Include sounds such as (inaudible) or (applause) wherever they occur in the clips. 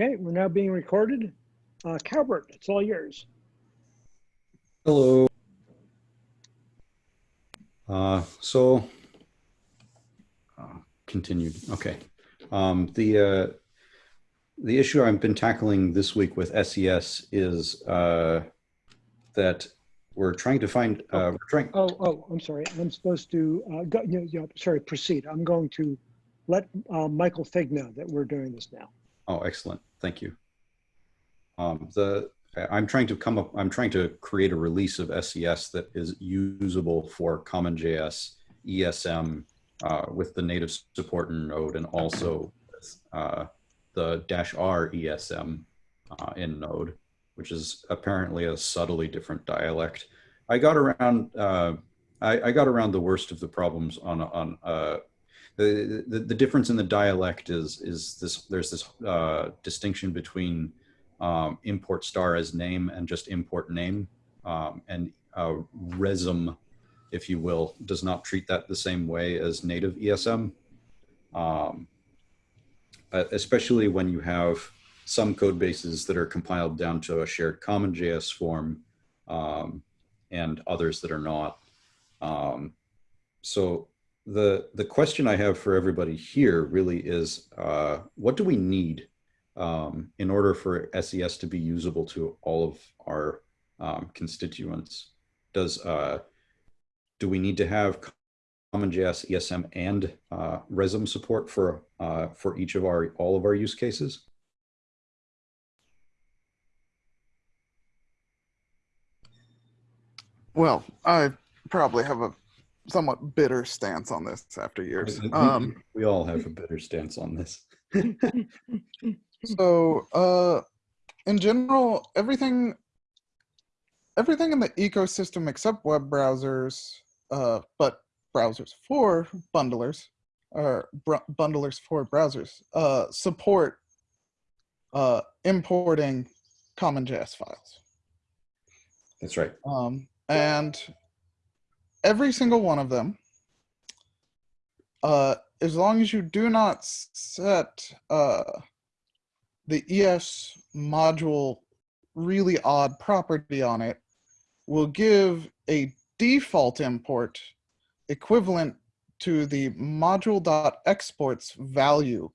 Okay, we're now being recorded. Uh, Calbert, it's all yours. Hello. Uh, so, uh, continued. Okay. Um, the uh, the issue I've been tackling this week with SES is uh, that we're trying to find. Uh, we're trying. Oh, oh, I'm sorry. I'm supposed to, uh, go, you know, you know, sorry, proceed. I'm going to let uh, Michael Fig know that we're doing this now. Oh, excellent. Thank you. Um, the I'm trying to come up. I'm trying to create a release of SES that is usable for CommonJS ESM uh, with the native support in Node and also uh, the dash R ESM uh, in Node, which is apparently a subtly different dialect. I got around. Uh, I, I, got around the worst of the problems on on uh, the, the, difference in the dialect is is this. There's this uh, distinction between um, import star as name and just import name, um, and uh, resum, if you will, does not treat that the same way as native ESM. Um, especially when you have some code bases that are compiled down to a shared common js form um, and others that are not. Um, so the, the question I have for everybody here really is, uh, what do we need um, in order for SES to be usable to all of our um, constituents? Does, uh, do we need to have CommonJS, ESM, and uh, Resum support for uh, for each of our all of our use cases? Well, I probably have a somewhat bitter stance on this after years. Um, we all have a bitter stance on this. so, uh, in general, everything everything in the ecosystem except web browsers, uh, but browsers for bundlers or bundlers for browsers uh, support uh, importing CommonJS files. That's right. Um, and every single one of them, uh, as long as you do not set uh, the ES module really odd property on it, will give a default import equivalent to the module.exports value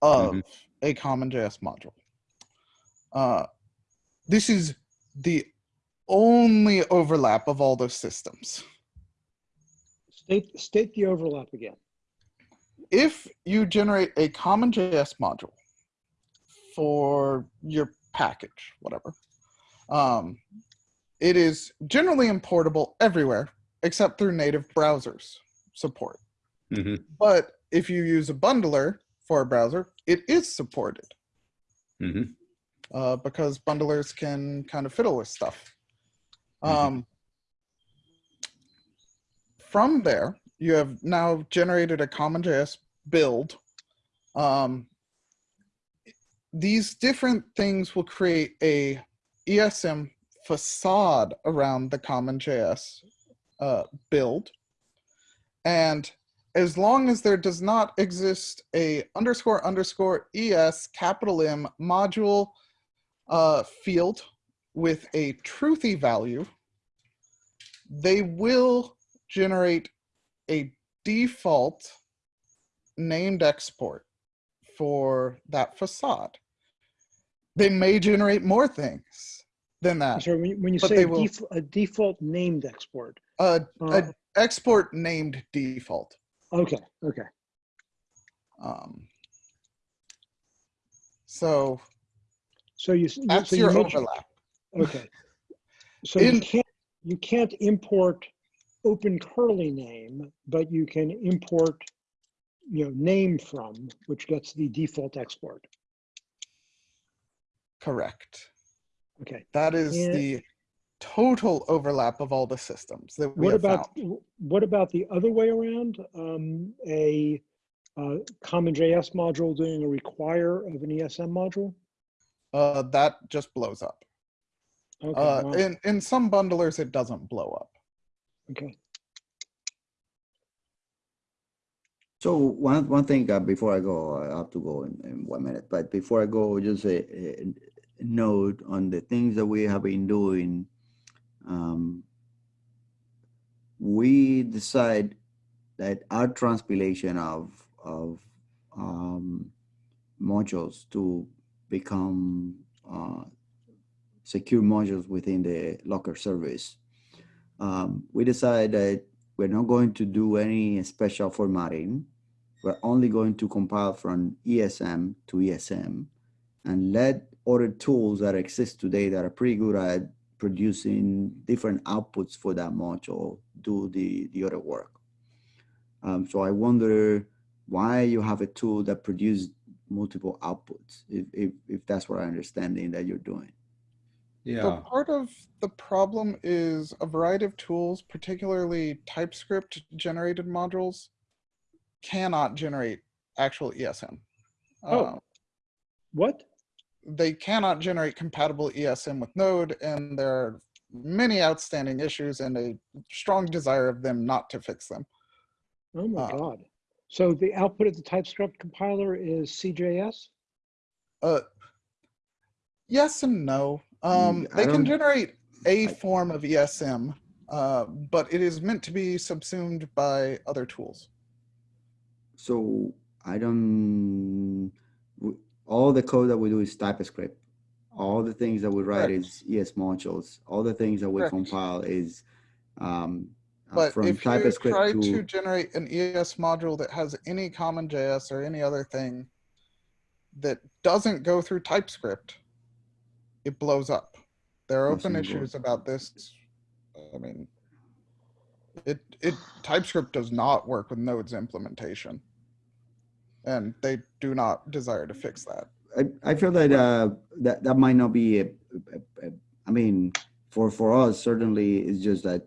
of mm -hmm. a CommonJS module. Uh, this is the only overlap of all those systems. State, state the overlap again. If you generate a CommonJS module for your package, whatever, um, it is generally importable everywhere except through native browsers support. Mm -hmm. But if you use a bundler for a browser, it is supported. Mm -hmm. uh, because bundlers can kind of fiddle with stuff. Mm -hmm. um, from there, you have now generated a CommonJS build. Um, these different things will create a ESM facade around the CommonJS uh, build. And as long as there does not exist a underscore underscore ES capital M module uh, field with a truthy value, they will generate a default named export for that facade. They may generate more things than that. So when you, when you say a, will, def a, default named export, uh, uh, a export named default. Okay. Okay. Um, so. So you. That's so your you overlap. Okay. So In, you can't you can't import open curly name, but you can import you know name from, which gets the default export. Correct. Okay. That is and the total overlap of all the systems that we what have about found. what about the other way around? Um, a uh, CommonJS module doing a require of an ESM module? Uh, that just blows up. Okay, uh, wow. in, in some bundlers, it doesn't blow up. Okay. So one one thing uh, before I go, I have to go in, in one minute. But before I go, just a, a note on the things that we have been doing. Um, we decide that our transpilation of of um, modules to become uh, secure modules within the Locker service. Um, we decided that we're not going to do any special formatting. We're only going to compile from ESM to ESM and let other tools that exist today that are pretty good at producing different outputs for that module do the, the other work. Um, so I wonder why you have a tool that produces multiple outputs, if, if, if that's what I'm understanding that you're doing. So Yeah, part of the problem is a variety of tools, particularly TypeScript generated modules, cannot generate actual ESM. Oh. Uh, What? they cannot generate compatible ESM with Node, and there are many outstanding issues and a strong desire of them not to fix them. Oh my Uh, God. So the output of the TypeScript compiler is CJS? Uh, yes and no. Um, Mm, they can generate a form of ESM, uh, but it is meant to be subsumed by other tools. So I don't, all the code that we do is TypeScript. All the things that we write Correct. is ES modules. All the things that we Correct. compile is um, uh, But from if you try to, to, generate an ES module that has any common JS or any other thing that doesn't go through TypeScript, it blows up. There are open issues about this. I mean, it it TypeScript does not work with Node's implementation, and they do not desire to fix that. I, I feel that uh, that that might not be a, a- a- I mean, for for us certainly it's just that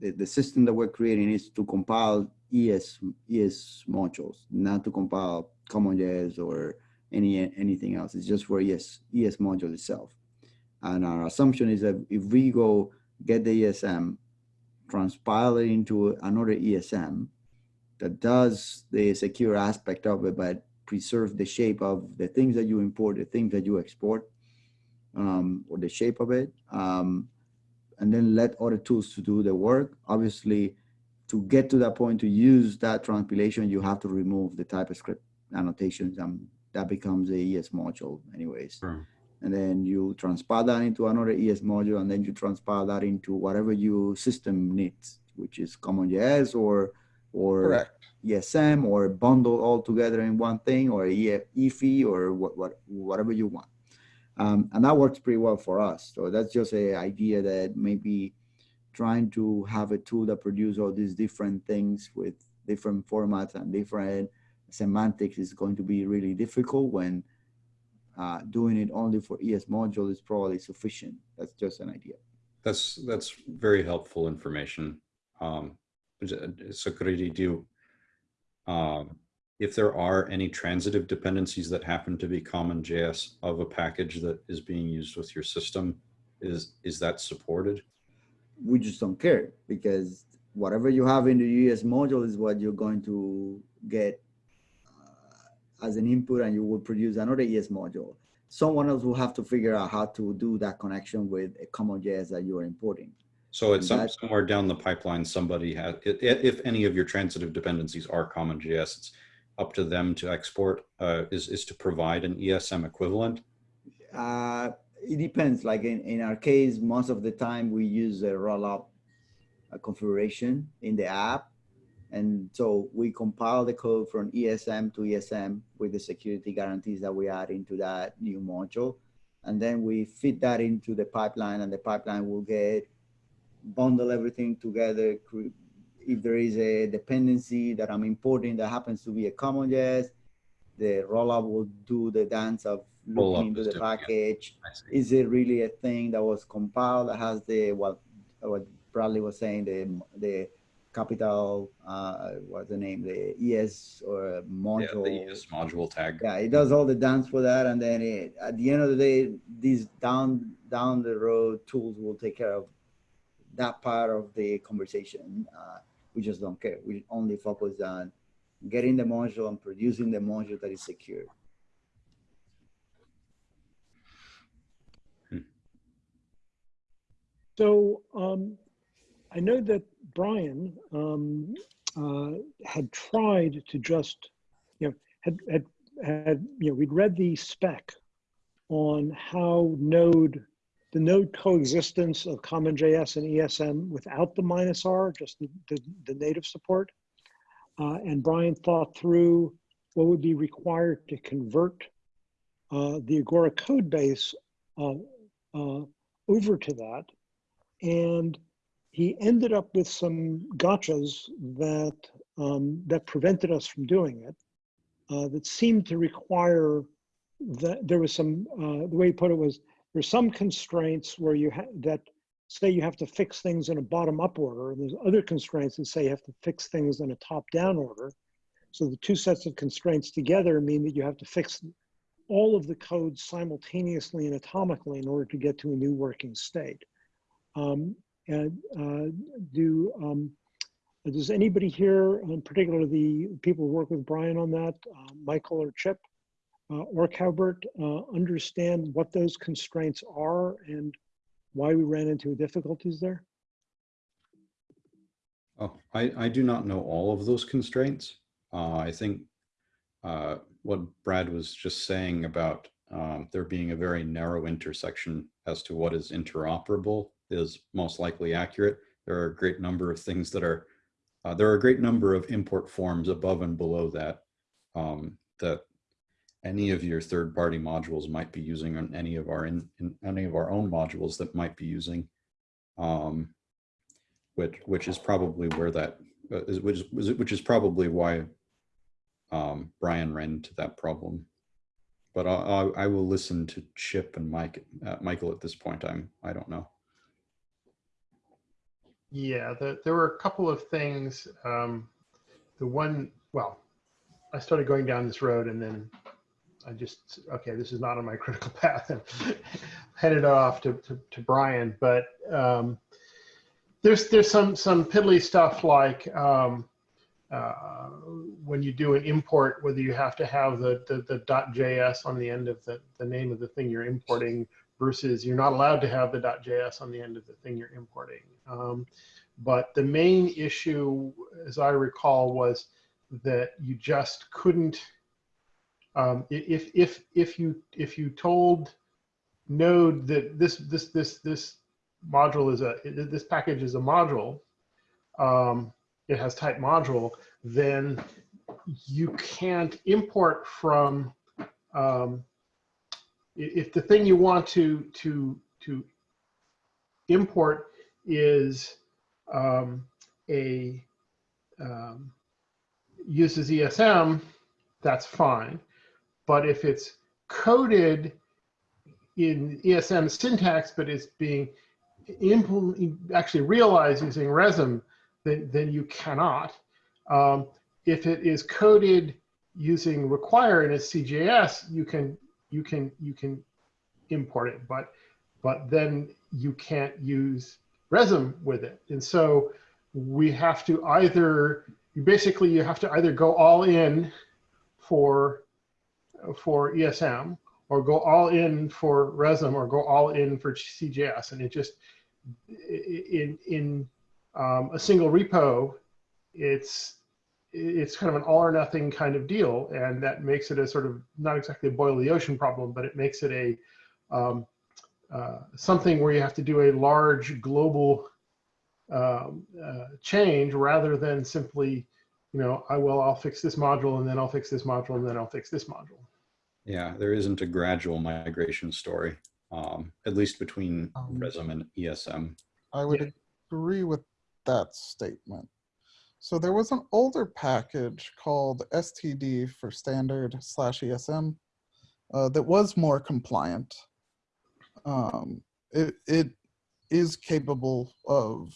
the, the system that we're creating is to compile ES ES modules, not to compile CommonJS or any anything else. It's just for ES ES module itself. And our assumption is that if we go get the ESM, transpile it into another ESM that does the secure aspect of it, but preserve the shape of the things that you import, the things that you export, um, or the shape of it, um, and then let other tools to do the work. Obviously, to get to that point to use that transpilation, you have to remove the TypeScript annotations, and that becomes a ES module, anyways. Sure. And then you transpile that into another ES module, and then you transpile that into whatever your system needs, which is CommonJS or or Correct. ESM or bundle all together in one thing or EF, EFI or what, what, whatever you want. Um, and that works pretty well for us. So that's just a idea that maybe trying to have a tool that produce all these different things with different formats and different semantics is going to be really difficult when uh, doing it only for ES module is probably sufficient. That's just an idea. that's, that's very helpful information. Um, so Caridy, do um, if there are any transitive dependencies that happen to be common JS of a package that is being used with your system, is, is that supported? we just don't care because whatever you have in the ES module is what you're going to get as an input and you will produce another ES module. Someone else will have to figure out how to do that connection with a common JS that you're importing. So it's some, somewhere down the pipeline, somebody has, if any of your transitive dependencies are common JS, it's up to them to export, uh, is, is to provide an ESM equivalent. Uh, it depends. Like in, in our case, most of the time we use a rollup uh, configuration in the app. And so we compile the code from ESM to ESM with the security guarantees that we add into that new module. And then we fit that into the pipeline and the pipeline will get bundle everything together. If there is a dependency that I'm importing that happens to be a common JS, the rollup will do the dance of looking into the package. See. Is it really a thing that was compiled that has the what what Bradley was saying the the capital uh what's the name the ES or module Yeah, module the ES module tag. yeah, it does all the dance for that, and then it, at the end of the day, these down down the road tools will take care of that part of the conversation. Uh, we just don't care. We only focus on getting the module and producing the module that is secure. So um, I know that Brian um, uh, had tried to just, you know, had, had, had, you know, we'd read the spec on how node, the node coexistence of CommonJS and ESM without the minus R, just the, the, the native support. Uh, and Brian thought through what would be required to convert uh, the Agoric code base uh, uh, over to that. And he ended up with some gotchas that um, that prevented us from doing it. Uh, that seemed to require that there was some. Uh, the way he put it was there's some constraints where you that say you have to fix things in a bottom-up order, and there's other constraints that say you have to fix things in a top-down order. So the two sets of constraints together mean that you have to fix all of the codes simultaneously and atomically in order to get to a new working state. Um, and uh, do um, does anybody here, in particular the people who work with Brian on that, uh, Michael or Chip uh, or Calbert, understand what those constraints are and why we ran into difficulties there? Oh, I, I do not know all of those constraints. Uh, I think uh, what Brad was just saying about um, there being a very narrow intersection as to what is interoperable is most likely accurate. There are a great number of things that are, uh, there are a great number of import forms above and below that, um, that any of your third party modules might be using on any of our, in, in any of our own modules that might be using, um, which, which is probably where that, uh, which, is, which is probably why um, Brian ran into that problem. But I, I, will listen to Chip and Mike, uh, Michael at this point. I'm, I don't know. Yeah, the, there were a couple of things. Um, the one, well, I started going down this road and then I just, okay, this is not on my (laughs) critical path and (laughs) headed off to, to, to Brian. But um, there's, there's some, some piddly stuff like um, uh, when you do an import, whether you have to have the, the, the .js on the end of the, the name of the thing you're importing versus you're not allowed to have the .js on the end of the thing you're importing. Um, but the main issue, as I recall, was that you just couldn't. Um, if if if you if you told Node that this this this this module is a this package is a module, um, it has type module, then you can't import from um, if the thing you want to to to import is um, a um, uses ESM, that's fine. But if it's coded in ESM syntax, but it's being actually realized using RESM, then, then you cannot. Um, if it is coded using require in a CJS, you can you can you can import it, but but then you can't use Resum with it. And so we have to either you basically you have to either go all in for for ESM or go all in for Resum or go all in for CJS. And it just in in um, a single repo, it's it's kind of an all or nothing kind of deal, and that makes it a sort of not exactly a boil the ocean problem, but it makes it a um, uh, something where you have to do a large global um, uh, change rather than simply, you know, I will I'll fix this module and then I'll fix this module and then I'll fix this module. Yeah, there isn't a gradual migration story, um, at least between Um, RESM and ESM. I would Yeah. agree with that statement. So there was an older package called STD for standard slash ESM uh, that was more compliant. Um, it, it is capable of,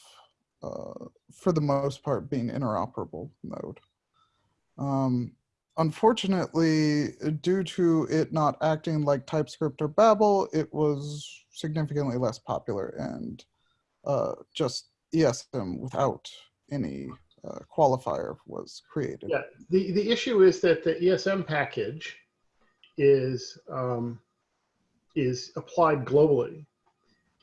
uh, for the most part, being interoperable node. Um, unfortunately, due to it not acting like TypeScript or Babel, it was significantly less popular and uh, just ESM without any uh, qualifier was created. Yeah, the, the issue is that the ESM package is, um, is applied globally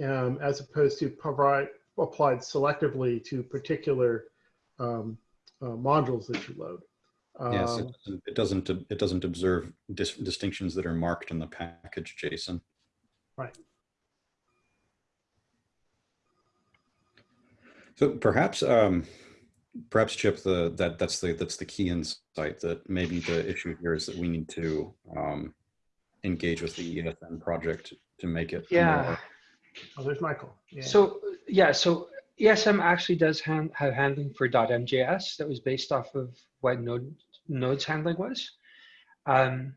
um, as opposed to provide, applied selectively to particular um, uh, modules that you load. Yes, it Um, doesn't- it doesn't, it doesn't observe dis- distinctions that are marked in the package JSON. Right. So perhaps, um, perhaps Chip, the, that, that's the, that's the key insight that maybe the issue here is that we need to, um, engage with the ESM project to make it. Yeah. more- Oh, there's Michael. Yeah. So yeah, so ESM actually does hand, have handling for .mjs that was based off of what Node Node's handling was. Um,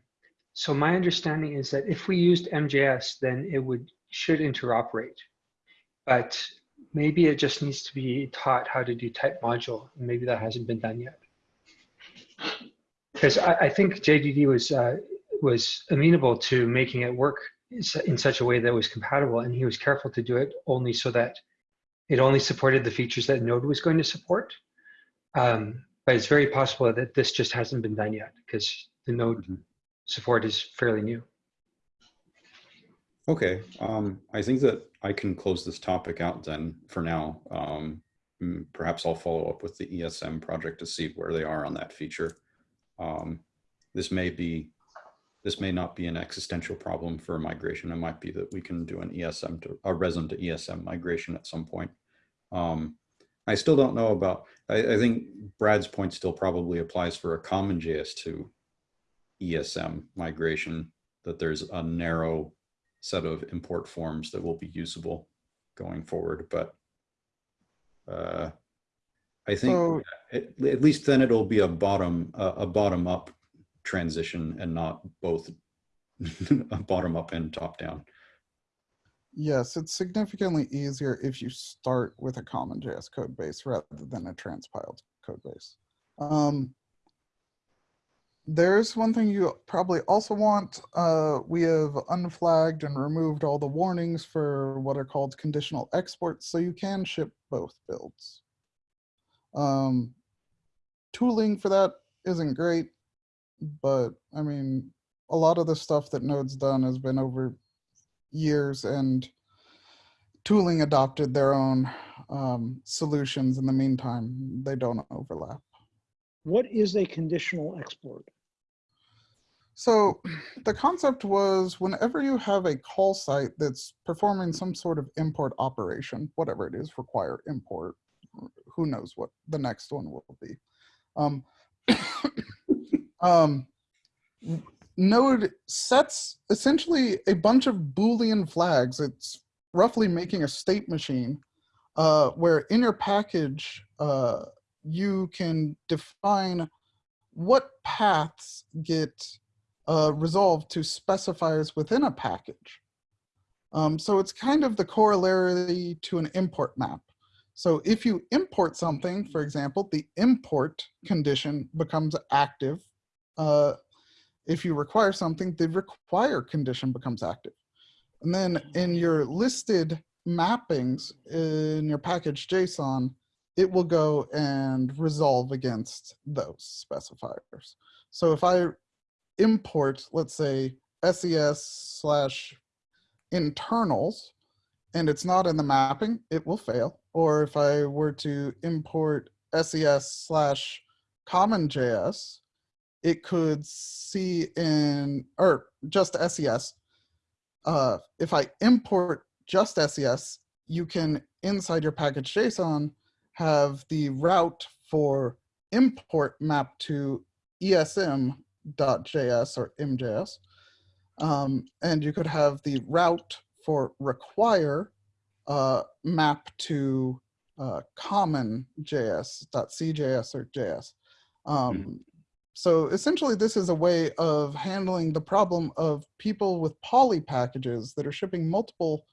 so my understanding is that if we used MJS, then it would should interoperate, but maybe it just needs to be taught how to do type module, and maybe that hasn't been done yet. Because I, I think JDD was uh, was amenable to making it work in such a way that was compatible and he was careful to do it only so that it only supported the features that node was going to support um, but it's very possible that this just hasn't been done yet because the node Mhm. support is fairly new Okay, um, I think that I can close this topic out then for now. Um, mm, perhaps I'll follow up with the ESM project to see where they are on that feature. Um, this may be, this may not be an existential problem for migration. It might be that we can do an ESM to a resin to ESM migration at some point. Um, I still don't know about, I, I think Brad's point still probably applies for a common JS to ESM migration, that there's a narrow set of import forms that will be usable going forward. But uh, I think So- at, at least then it'll be a bottom a, a bottom up transition and not both (laughs) a bottom up and top down. Yes, it's significantly easier if you start with a common JS code base rather than a transpiled code base. Um, there's one thing you probably also want. Uh, we have unflagged and removed all the warnings for what are called conditional exports, so you can ship both builds. Um, tooling for that isn't great, but I mean, a lot of the stuff that Node's done has been over years and tooling adopted their own um, solutions in the meantime. They don't overlap. What is a conditional export? So the concept was whenever you have a call site that's performing some sort of import operation, whatever it is, require import, who knows what the next one will be. Um, (coughs) um, Node sets essentially a bunch of Boolean flags. It's roughly making a state machine uh, where in your package, uh, you can define what paths get uh, resolved to specifiers within a package. Um, so it's kind of the corollary to an import map. So if you import something, for example, the import condition becomes active. Uh, if you require something, the require condition becomes active. And then in your listed mappings in your package JSON, it will go and resolve against those specifiers. So if I import, let's say, SES slash internals, and it's not in the mapping, it will fail. Or if I were to import SES slash common.js, it could see in, or just SES. Uh, if I import just SES, you can, inside your package JSON, have the route for import map to esm.js or imjs. Um, and you could have the route for require uh, map to uh, common JS.cjs or JS. Um, So essentially, this is a way of handling the problem of people with poly packages that are shipping multiple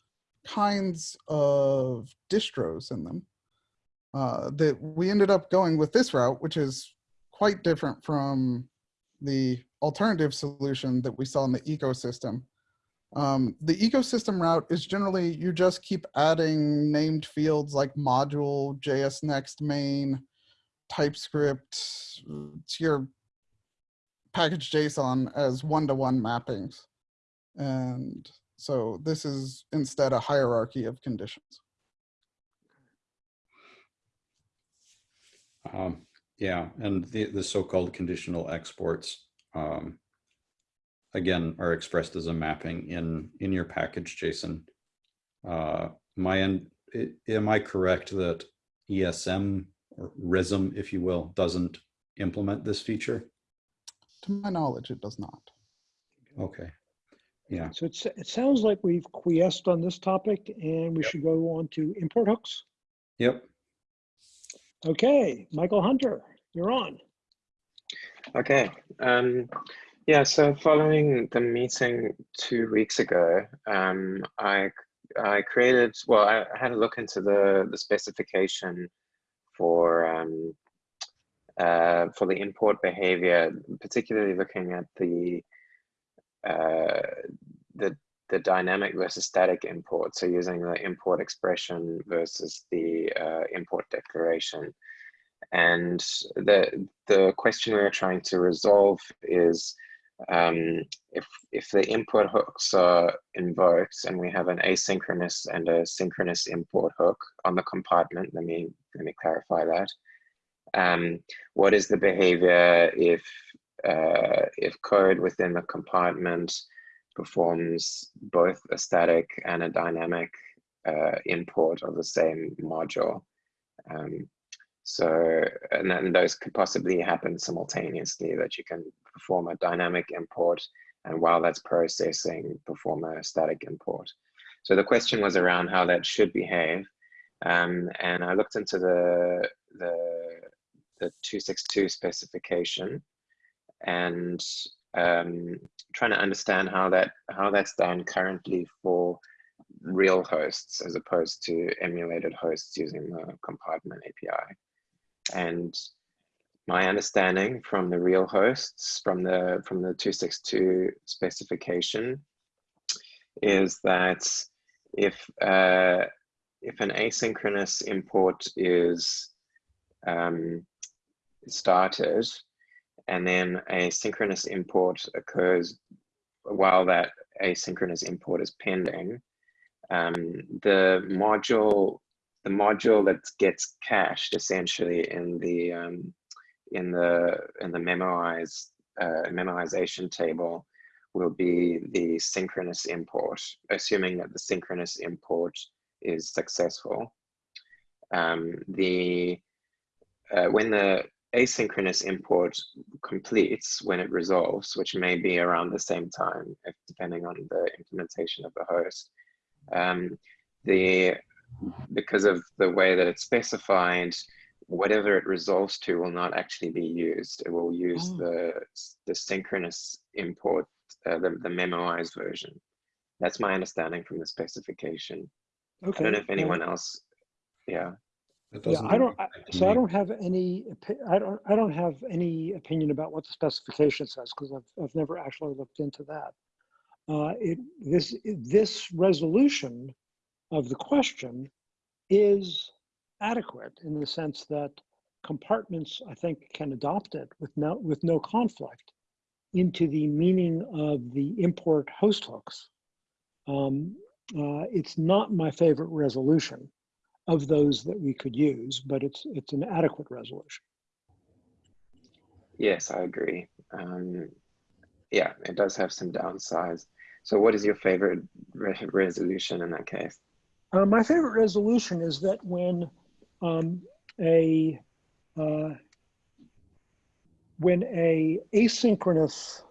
kinds of distros in them. Uh, that we ended up going with this route, which is quite different from the alternative solution that we saw in the ecosystem. Um, the ecosystem route is generally you just keep adding named fields like module, JS next main, TypeScript to your package JSON as one-to-one mappings. And so this is instead a hierarchy of conditions. Um, yeah, and the, the so-called conditional exports, um, again, are expressed as a mapping in, in your package JSON. Uh, my end, i- am I correct that ESM or RISM, if you will, doesn't implement this feature? To my knowledge, it does not. Okay. Yeah, So it's, it sounds like we've quiesced on this topic and we should go on to import hooks. yep. Okay, Michael Hunter, you're on. Okay. Um, yeah, so following the meeting two weeks ago, um, I I created, well, I had a look into the, the specification for um, uh, for the import behavior, particularly looking at the uh, the the dynamic versus static import. So using the import expression versus the uh, import declaration. And the the question we are trying to resolve is um, if if the input hooks are invoked and we have an asynchronous and a synchronous import hook on the compartment. Let me let me clarify that. Um, what is the behavior if uh, if code within the compartment performs both a static and a dynamic uh, import of the same module? Um, so, and then those could possibly happen simultaneously that you can perform a dynamic import and while that's processing, perform a static import. So the question was around how that should behave. Um, and I looked into the, the, the 262 specification and um, trying to understand how that how that's done currently for real hosts as opposed to emulated hosts using the compartment API. And my understanding from the real hosts from the from the 262 specification is that if uh, if an asynchronous import is um, started and then a synchronous import occurs while that asynchronous import is pending, um, the module the module that gets cached essentially in the um, in the in the memorize uh, memorization table will be the synchronous import, assuming that the synchronous import is successful. Um, the uh, when the asynchronous import completes, when it resolves, which may be around the same time, if, depending on the implementation of the host, um, the because of the way that it's specified, whatever it resolves to will not actually be used. It will use Oh. the the synchronous import, uh, the the memoized version. That's my understanding from the specification. Okay. I don't know if anyone else. Yeah. Yeah, I don't, I- so I don't have any, I don't, I don't have any opinion about what the specification says because I've, I've never actually looked into that. Uh, it, this, this resolution of the question is adequate in the sense that compartments, I think, can adopt it with no, with no conflict into the meaning of the import host hooks. Um, uh, it's not my favorite resolution of those that we could use, but it's it's an adequate resolution. Yes, I agree. Um, yeah, it does have some downsides. So, what is your favorite re resolution in that case? Uh, my favorite resolution is that when um, a uh, when a asynchronous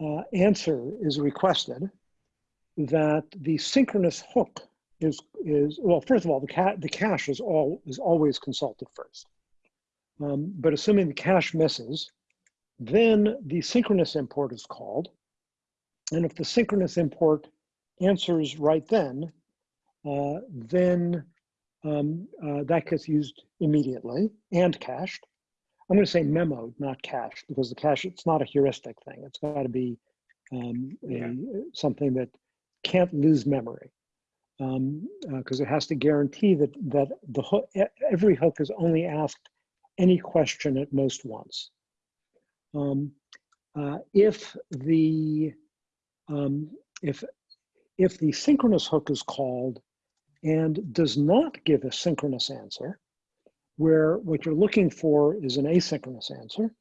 uh, answer is requested, that the synchronous hook is is well. First of all, the ca the cache is all is always consulted first. Um, but assuming the cache misses, then the synchronous import is called, and if the synchronous import answers right then, uh, then um, uh, that gets used immediately and cached. I'm going to say memoed, not cached, because the cache, it's not a heuristic thing. It's got to be um, a, Yeah. something that can't lose memory because it has to guarantee that, that the every hook is only asked any question at most once. Um, uh, if the um, if if the synchronous hook is called and does not give a synchronous answer, where what you're looking for is an asynchronous answer,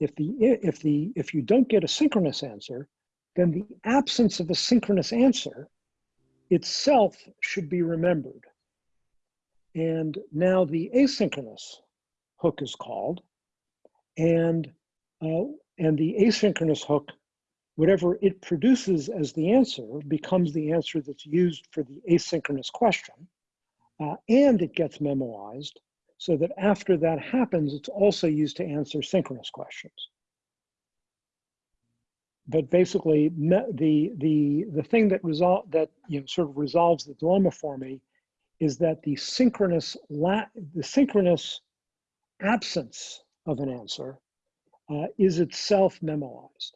if the if the if you don't get a synchronous answer, then the absence of a synchronous answer itself should be remembered. And now the asynchronous hook is called, and uh, and the asynchronous hook, whatever it produces as the answer, becomes the answer that's used for the asynchronous question, uh, and it gets memoized so that after that happens, it's also used to answer synchronous questions. But basically, the the the thing that result that you know sort of resolves the dilemma for me is that the synchronous la the synchronous absence of an answer uh, is itself memoized,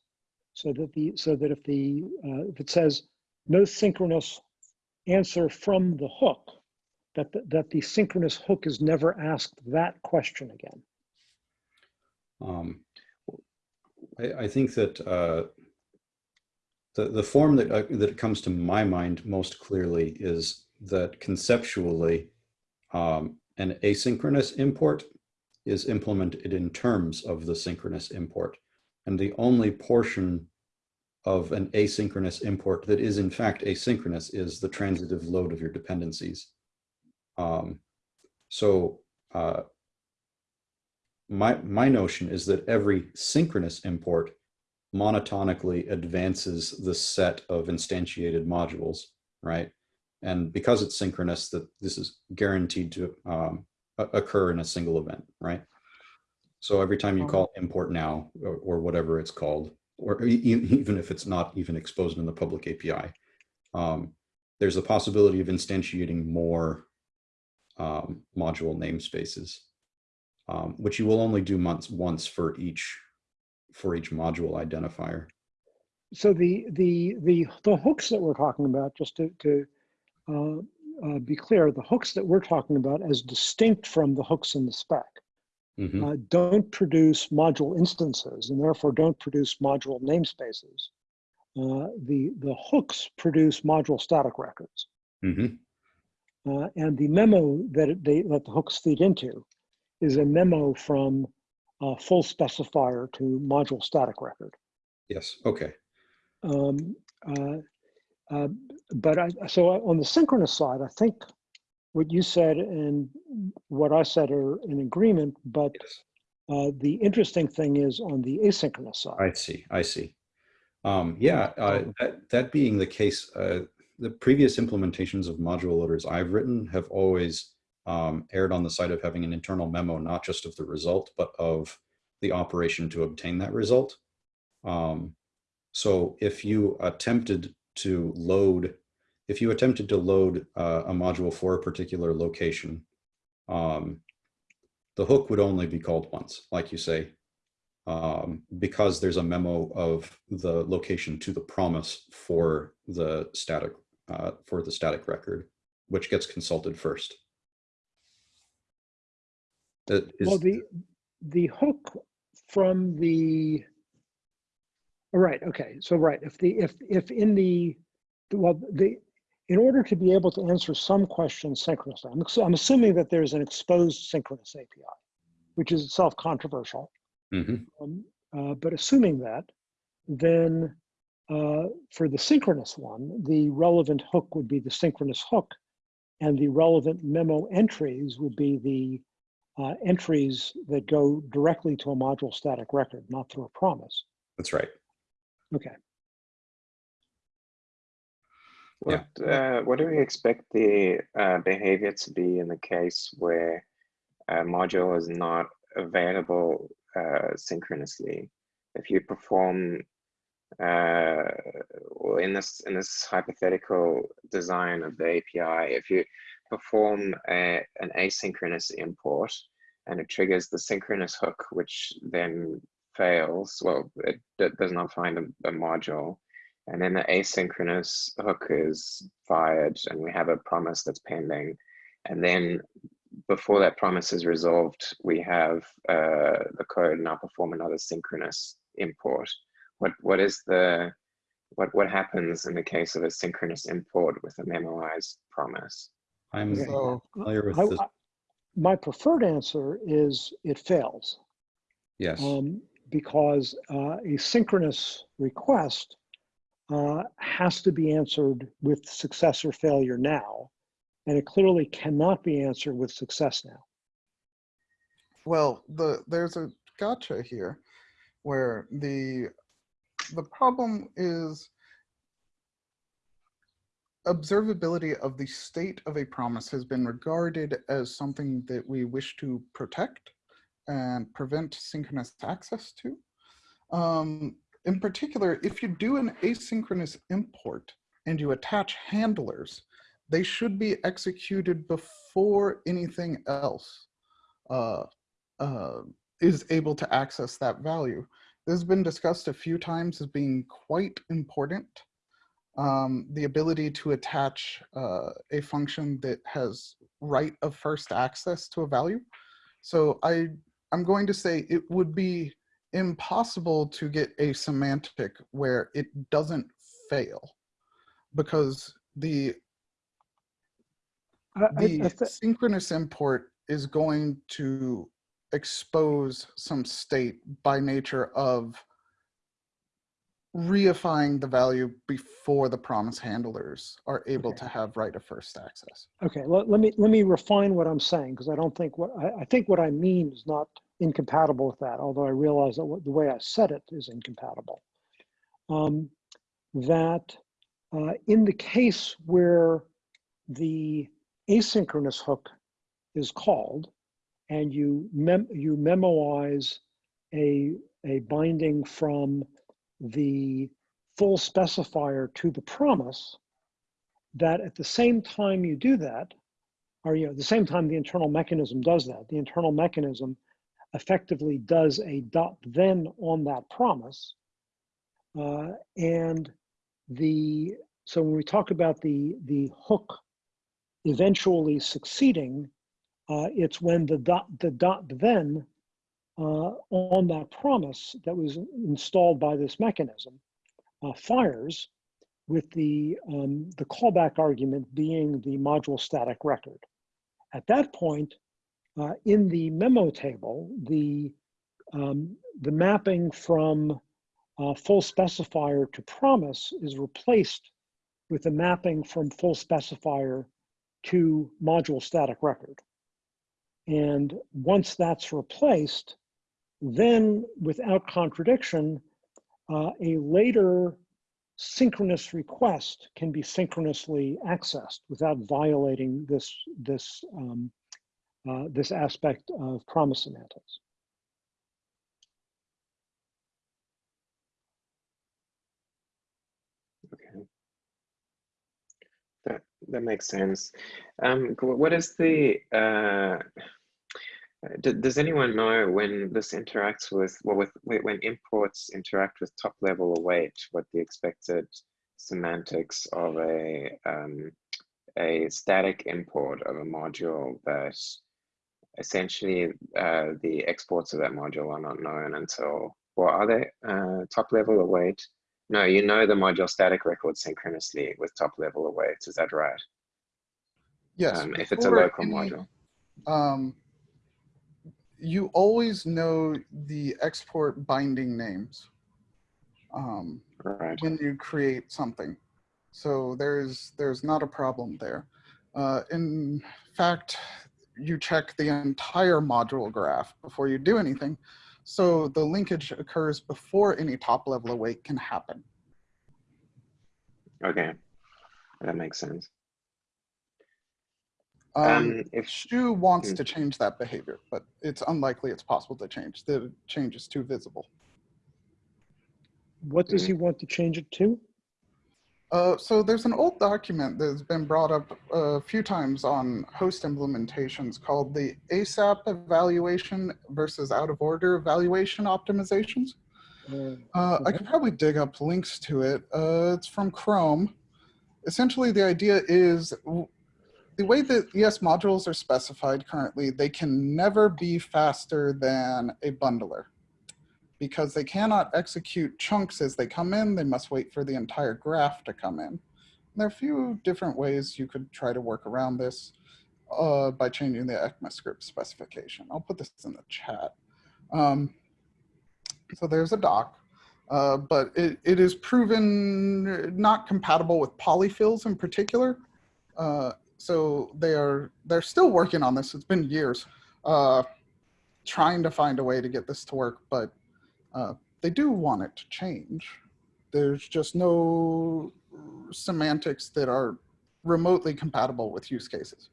so that the so that if the uh, if it says no synchronous answer from the hook, that the, that the synchronous hook is never asked that question again. Um, I, I, think that uh, the the form that uh, that comes to my mind most clearly is that conceptually, um, an asynchronous import is implemented in terms of the synchronous import, and the only portion of an asynchronous import that is in fact asynchronous is the transitive load of your dependencies. Um, so uh, my, my notion is that every synchronous import monotonically advances the set of instantiated modules, right? And because it's synchronous, that this is guaranteed to um, occur in a single event, right? So every time you call import now or, or whatever it's called, or even if it's not even exposed in the public API, um, there's a possibility of instantiating more um, module namespaces, um, which you will only do months once for each for each module identifier. So the the the the hooks that we're talking about, just to to uh, uh, be clear, the hooks that we're talking about, as distinct from the hooks in the spec, mm -hmm. uh, don't produce module instances and therefore don't produce module namespaces. Uh, the the hooks produce module static records. Mm -hmm. Uh, and the memo that they let the hooks feed into is a memo from a full specifier to module static record. Yes, okay. Um, uh, uh, but I, so on the synchronous side, I think what you said and what I said are in agreement, but yes. uh, the interesting thing is on the asynchronous side. I see, I see. Um, yeah, uh, that, that being the case, uh, the previous implementations of module loaders I've written have always um, erred on the side of having an internal memo, not just of the result, but of the operation to obtain that result. Um, so if you attempted to load, if you attempted to load uh, a module for a particular location, um, the hook would only be called once, like you say, um, because there's a memo of the location to the promise for the static uh, for the static record, which gets consulted first. That is, well, the the hook from the all right, okay, so right, if the if if in the well the in order to be able to answer some questions synchronously, I'm, I'm assuming that there's an exposed synchronous API, which is itself controversial. Mm -hmm. um, uh, but assuming that, then uh, for the synchronous one, the relevant hook would be the synchronous hook, and the relevant memo entries would be the uh, entries that go directly to a module static record, not through a promise. That's right. Okay. What, yeah. uh, what do we expect the uh, behavior to be in the case where a module is not available uh, synchronously? If you perform uh, in this in this hypothetical design of the API, if you perform a, an asynchronous import and it triggers the synchronous hook, which then fails, well, it, it does not find a, a module, and then the asynchronous hook is fired and we have a promise that's pending, and then before that promise is resolved, we have uh, the code now perform another synchronous import. What what is the what what happens in the case of a synchronous import with a memoized promise? I'm Okay. So familiar with I- this. I- My preferred answer is it fails. Yes. um, because uh, a synchronous request uh, has to be answered with success or failure now, and it clearly cannot be answered with success now. Well, the there's a gotcha here, where the the problem is observability of the state of a promise has been regarded as something that we wish to protect and prevent synchronous access to. Um, in particular, if you do an asynchronous import and you attach handlers, they should be executed before anything else uh, uh, is able to access that value. This has been discussed a few times as being quite important. Um, the ability to attach uh, a function that has right of first access to a value. So I, I'm going to say it would be impossible to get a semantic where it doesn't fail because the I- I- the I thi- synchronous import is going to expose some state by nature of reifying the value before the promise handlers are able Okay. to have right of first access. Okay, let, let me let me refine what I'm saying because I don't think what I, I think what I mean is not incompatible with that. Although I realize that what, the way I said it is incompatible. Um, that uh, in the case where the asynchronous hook is called, and you mem you memoize a a binding from the full specifier to the promise, that at the same time you do that, or you know, at the same time the internal mechanism does that, the internal mechanism effectively does a dot then on that promise. Uh, and the so when we talk about the the hook eventually succeeding, uh, it's when the dot the dot then on that promise that was installed by this mechanism uh, fires with the, um, the callback argument being the module static record. At that point, uh, in the memo table, the, um, the mapping from uh, full specifier to promise is replaced with a mapping from full specifier to module static record. And once that's replaced, then without contradiction, uh, a later synchronous request can be synchronously accessed without violating this, this, um, uh, this aspect of promise semantics. Okay. That that makes sense. Um, what is the uh, does anyone know when this interacts with well with when imports interact with top level await what the expected semantics of a um, a static import of a module that essentially uh, the exports of that module are not known until well are they uh, top level await no, you know the module static record synchronously with top level awaits. Is that right? Yes. Um, if it's a local any- module. um, you always know the export binding names um, Right. when you create something. So there's there's not a problem there. Uh, in fact, you check the entire module graph before you do anything. So the linkage occurs before any top level await can happen. Okay. That makes sense. Um, Um, if Shu wants Hmm. to change that behavior, but it's unlikely it's possible to change. The change is too visible. What does Mhm. he want to change it to? Uh, so there's an old document that's been brought up a few times on host implementations called the ASAP evaluation versus out of order evaluation optimizations. Uh, Uh, I Okay. could probably dig up links to it. Uh, it's from Chrome. Essentially, the idea is w- the way that ES modules are specified currently, they can never be faster than a bundler because they cannot execute chunks as they come in. They must wait for the entire graph to come in. There are a few different ways you could try to work around this uh, by changing the ECMAScript specification. I'll put this in the chat. Um, so there's a doc, uh, but it, it is proven not compatible with polyfills in particular. Uh, so they are they're still working on this. It's been years uh, trying to find a way to get this to work, but uh, they do want it to change. There's just no semantics that are remotely compatible with use cases.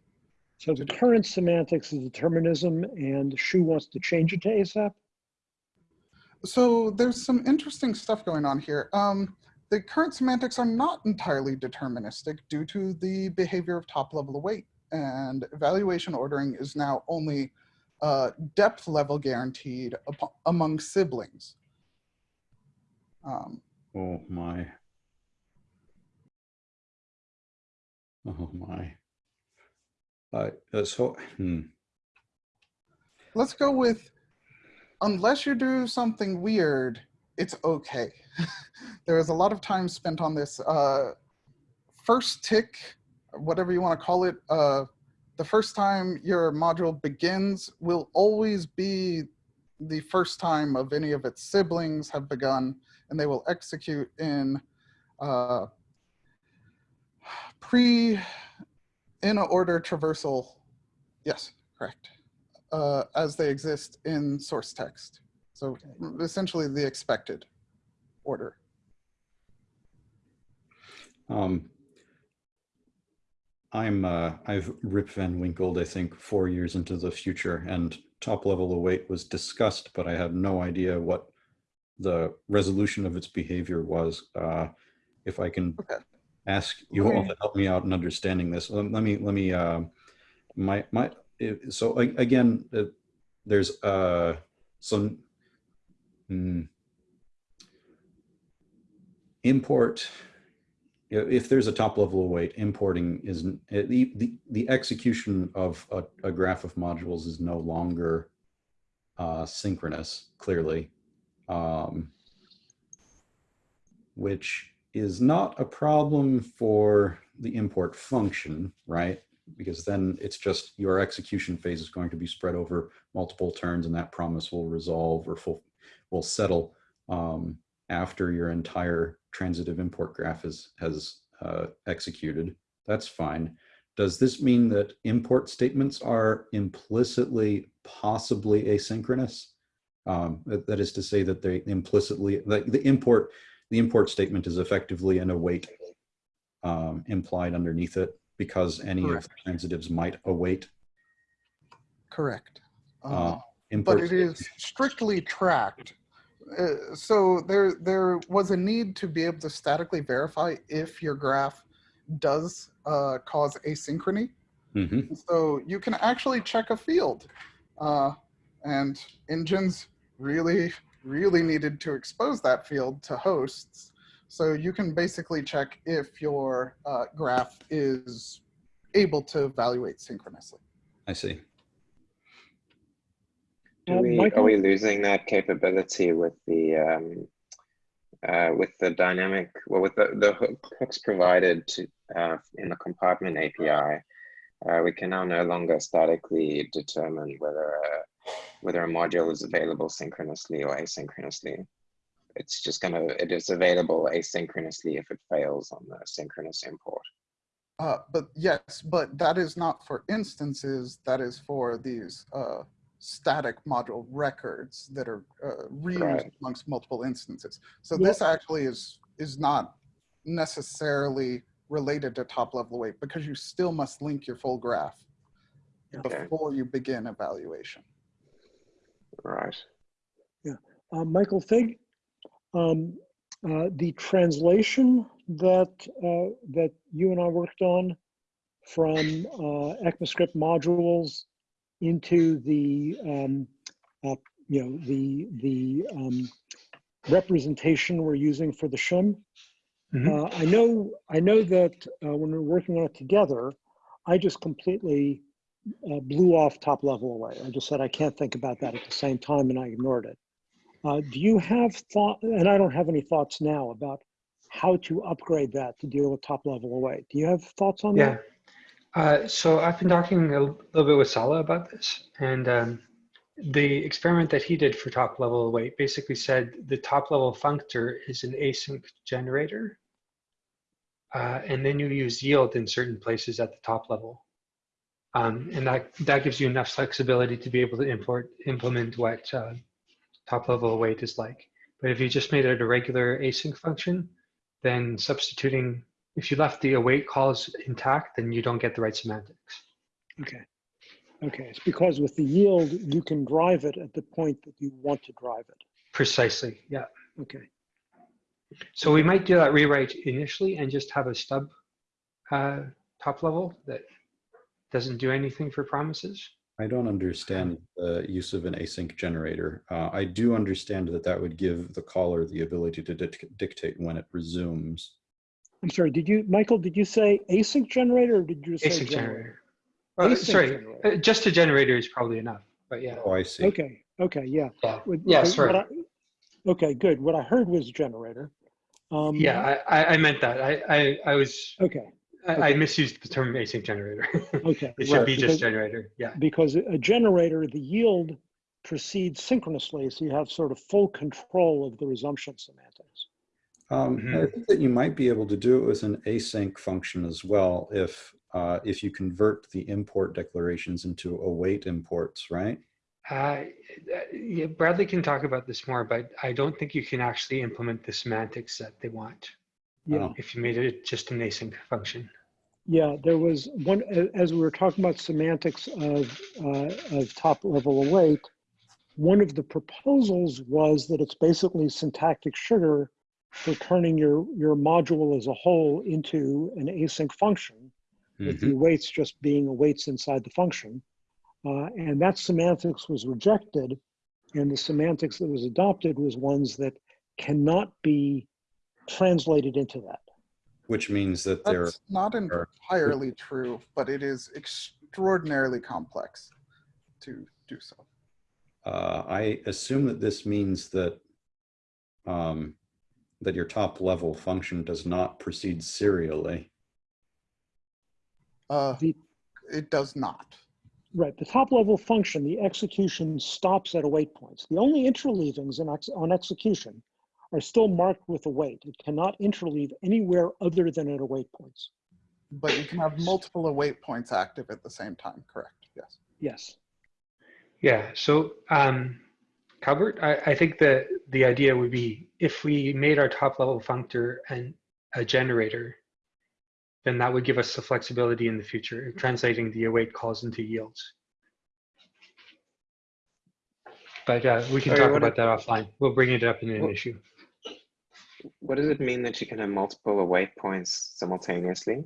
So the current semantics is determinism and Shu wants to change it to ASAP. So there's some interesting stuff going on here. Um, the current semantics are not entirely deterministic due to the behavior of top level await and evaluation ordering is now only uh, depth level guaranteed among siblings. Um, Oh my. Oh my. Uh, uh, so, hmm. let's go with, unless you do something weird, it's okay. (laughs) there is a lot of time spent on this. Uh, first tick, whatever you want to call it, uh, the first time your module begins will always be the first time of any of its siblings have begun, and they will execute in uh, pre in order traversal. Yes, correct. Uh, as they exist in source text. So essentially the expected order. Um, I'm uh, I've Rip Van Winkled, I think, four years into the future, and top level await was discussed, but I had no idea what the resolution of its behavior was. Uh, if I can Okay. ask you all to help me out in understanding this, let, let me let me uh, my my so again, uh, there's uh, some. Hmm, import if there's a top level await importing isn't the, the, the execution of a, a graph of modules is no longer uh, synchronous clearly um, which is not a problem for the import function right? Because then it's just your execution phase is going to be spread over multiple turns and that promise will resolve or full, will settle um, after your entire transitive import graph is, has uh, executed. That's fine. Does this mean that import statements are implicitly possibly asynchronous? Um, that, that is to say that they implicitly, like the import, the import statement is effectively an await um, implied underneath it because any of the transitives might await. Correct. Uh, Uh, import but it is strictly tracked. Uh, so there, there was a need to be able to statically verify if your graph does uh, cause asynchrony. Mhm. So you can actually check a field. Uh, and engines really, really needed to expose that field to hosts. So you can basically check if your uh, graph is able to evaluate synchronously. I see. Do we, Michael? are we losing that capability with the um, uh, with the dynamic, well, with the, the hooks provided to, uh, in the compartment API? Uh, we can now no longer statically determine whether a, whether a module is available synchronously or asynchronously. It's just gonna, it is available asynchronously if it fails on the synchronous import. Uh, but yes, but that is not for instances. That is for these uh, static module records that are uh, reused Right. amongst multiple instances. So Yeah. this actually is is not necessarily related to top level await because you still must link your full graph Okay. before you begin evaluation. Right. Uh, Michael Fig, um, uh, the translation that uh, that you and I worked on from uh, ECMAScript modules into the um, uh, you know the the um, representation we're using for the shim. Mhm. Uh, I know I know that uh, when we we're working on it together, I just completely uh, blew off top level await. I just said, I can't think about that at the same time and I ignored it. Uh, do you have thought, and I don't have any thoughts now about how to upgrade that to deal with top level await. Do you have thoughts on Yeah. that? Uh, so I've been talking a little bit with Sala about this, and um, the experiment that he did for top level await basically said the top level functor is an async generator, uh, and then you use yield in certain places at the top level, um, and that that gives you enough flexibility to be able to import implement what uh, top level await is like. But if you just made it a regular async function, then substituting if you left the await calls intact, then you don't get the right semantics. Okay. Okay, it's because with the yield, you can drive it at the point that you want to drive it. Precisely, yeah. Okay, So we might do that rewrite initially and just have a stub uh, top level that doesn't do anything for promises. I don't understand the use of an async generator. Uh, I do understand that that would give the caller the ability to dic- dictate when it resumes. I'm sorry, did you, Michael, did you say async generator or did you say Async generator? generator. Uh, Async sorry, generator. uh, just a generator is probably enough, but yeah. Oh, I see. Okay, okay, yeah. Yeah, What- yeah sorry. I- Okay, good. What I heard was generator. Um, Yeah, I, I, I meant that. I, I, I was, Okay, I, I misused the term async generator. (laughs) okay. It should right, be because- just generator, yeah. Because a generator, the yield proceeds synchronously, so you have sort of full control of the resumption semantics. Um, I Mhm. think that you might be able to do it with an async function as well if uh, if you convert the import declarations into await imports, right? Uh, yeah, Bradley can talk about this more, but I don't think you can actually implement the semantics that they want Yeah. Oh. if you made it just an async function. Yeah, there was one, as we were talking about semantics of, uh, of top level await, one of the proposals was that it's basically syntactic sugar for turning your, your module as a whole into an async function with the awaits just being awaits inside the function. Uh, and that semantics was rejected. And the semantics that was adopted was ones that cannot be translated into that. Which means that they're That's not are- entirely true, but it is extraordinarily complex to do so. Uh, I assume that this means that um, that your top level function does not proceed serially. Uh, The- it does not. Right, the top level function, the execution stops at await points. The only interleavings in ex on execution are still marked with await. It cannot interleave anywhere other than at await points. But you can have multiple await points active at the same time, correct? Yes. Yes. Yeah, so um, Calvert, I, I think the, the idea would be if we made our top level functor and a generator, then that would give us the flexibility in the future, translating the await calls into yields. But uh, we can Sorry, talk what about that offline. We'll bring it up in an Well- issue. What does it mean that you can have multiple await points simultaneously?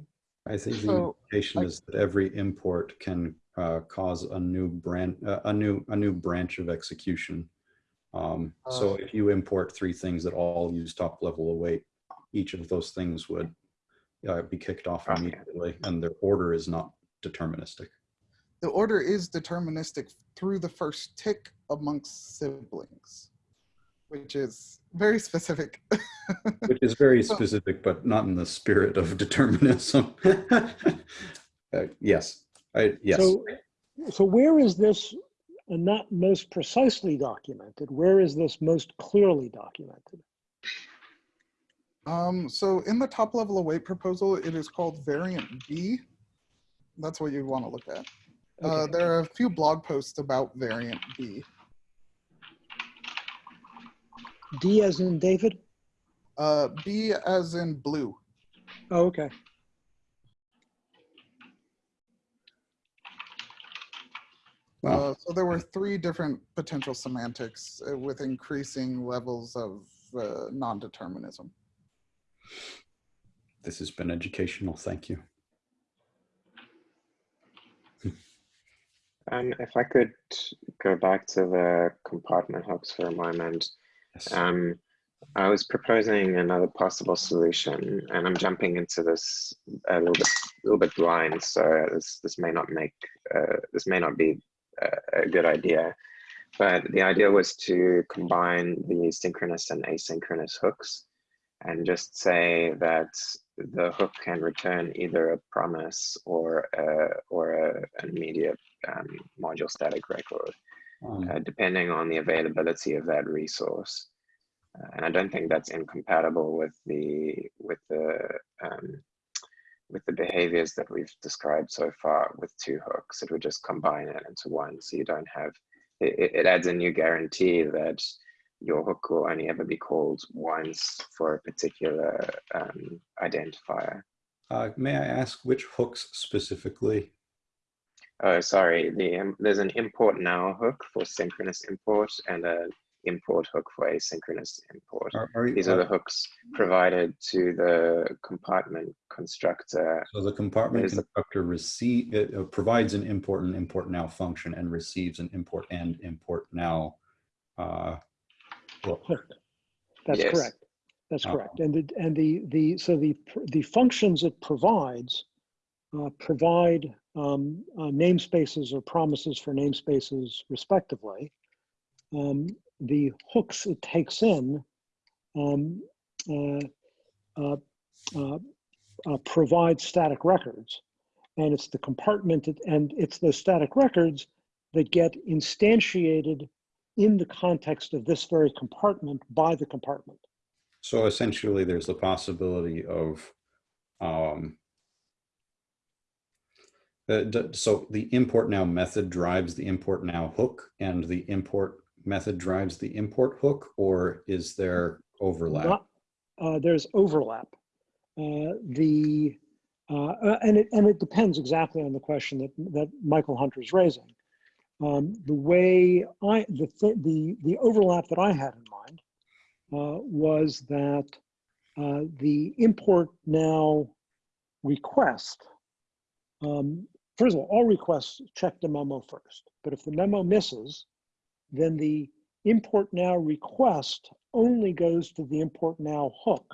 I think the So, implication I- is that every import can uh, cause a new branch, uh, a new a new branch of execution. Um, so Uh. if you import three things that all use top level await, each of those things would uh, be kicked off Okay. immediately, and their order is not deterministic. The order is deterministic through the first tick amongst siblings, which is very specific. (laughs) Which is very specific, but not in the spirit of determinism. (laughs) Uh, yes, I, yes. So, so where is this uh, not most precisely documented? Where is this most clearly documented? Um, so in the top level of await proposal, it is called variant B. That's what you want to look at. Uh, there are a few blog posts about variant B. D as in David? Uh, B as in blue. Oh, okay. Wow. Uh, so there were three different potential semantics uh, with increasing levels of uh, non-determinism. This has been educational. Thank you. Um, if I could go back to the compartment hooks for a moment, Yes. um, I was proposing another possible solution, and I'm jumping into this a little bit, little bit blind. So this this may not make uh, this may not be a, a good idea. But the idea was to combine the synchronous and asynchronous hooks, and just say that the hook can return either a promise or a, or a, an immediate um, module static record, Um, uh, depending on the availability of that resource. Uh, and I don't think that's incompatible with the with the um, with the behaviors that we've described so far with two hooks. It would just combine it into one, so you don't have. It, it adds a new guarantee that your hook will only ever be called once for a particular um, identifier. uh, may I ask which hooks specifically? Oh, sorry. The um, there's an import now hook for synchronous import and a import hook for asynchronous import. Are, are you, These are the hooks provided to the compartment constructor. so the compartment there's the- constructor receive it uh, provides an import and import now function and receives an import and import now. Uh, hook. hook. That's Yes. correct. That's Uh, correct. And the, and the, the, so the, the functions it provides uh, provide um, uh, namespaces or promises for namespaces respectively. Um, the hooks it takes in um, uh, uh, uh, uh, provide static records. And it's the compartment, and it's those static records that get instantiated in the context of this very compartment by the compartment. So essentially, there's the possibility of, um, uh, so the import now method drives the import now hook and the import method drives the import hook, or is there overlap? Not- uh, there's overlap. Uh, the uh, uh, and it and it depends exactly on the question that that Michael Hunter is raising. Um, the way I the th- the the overlap that I had in mind uh, was that uh, the import now request. Um, first of all, all requests check the memo first, but if the memo misses, then the import now request only goes to the import now hook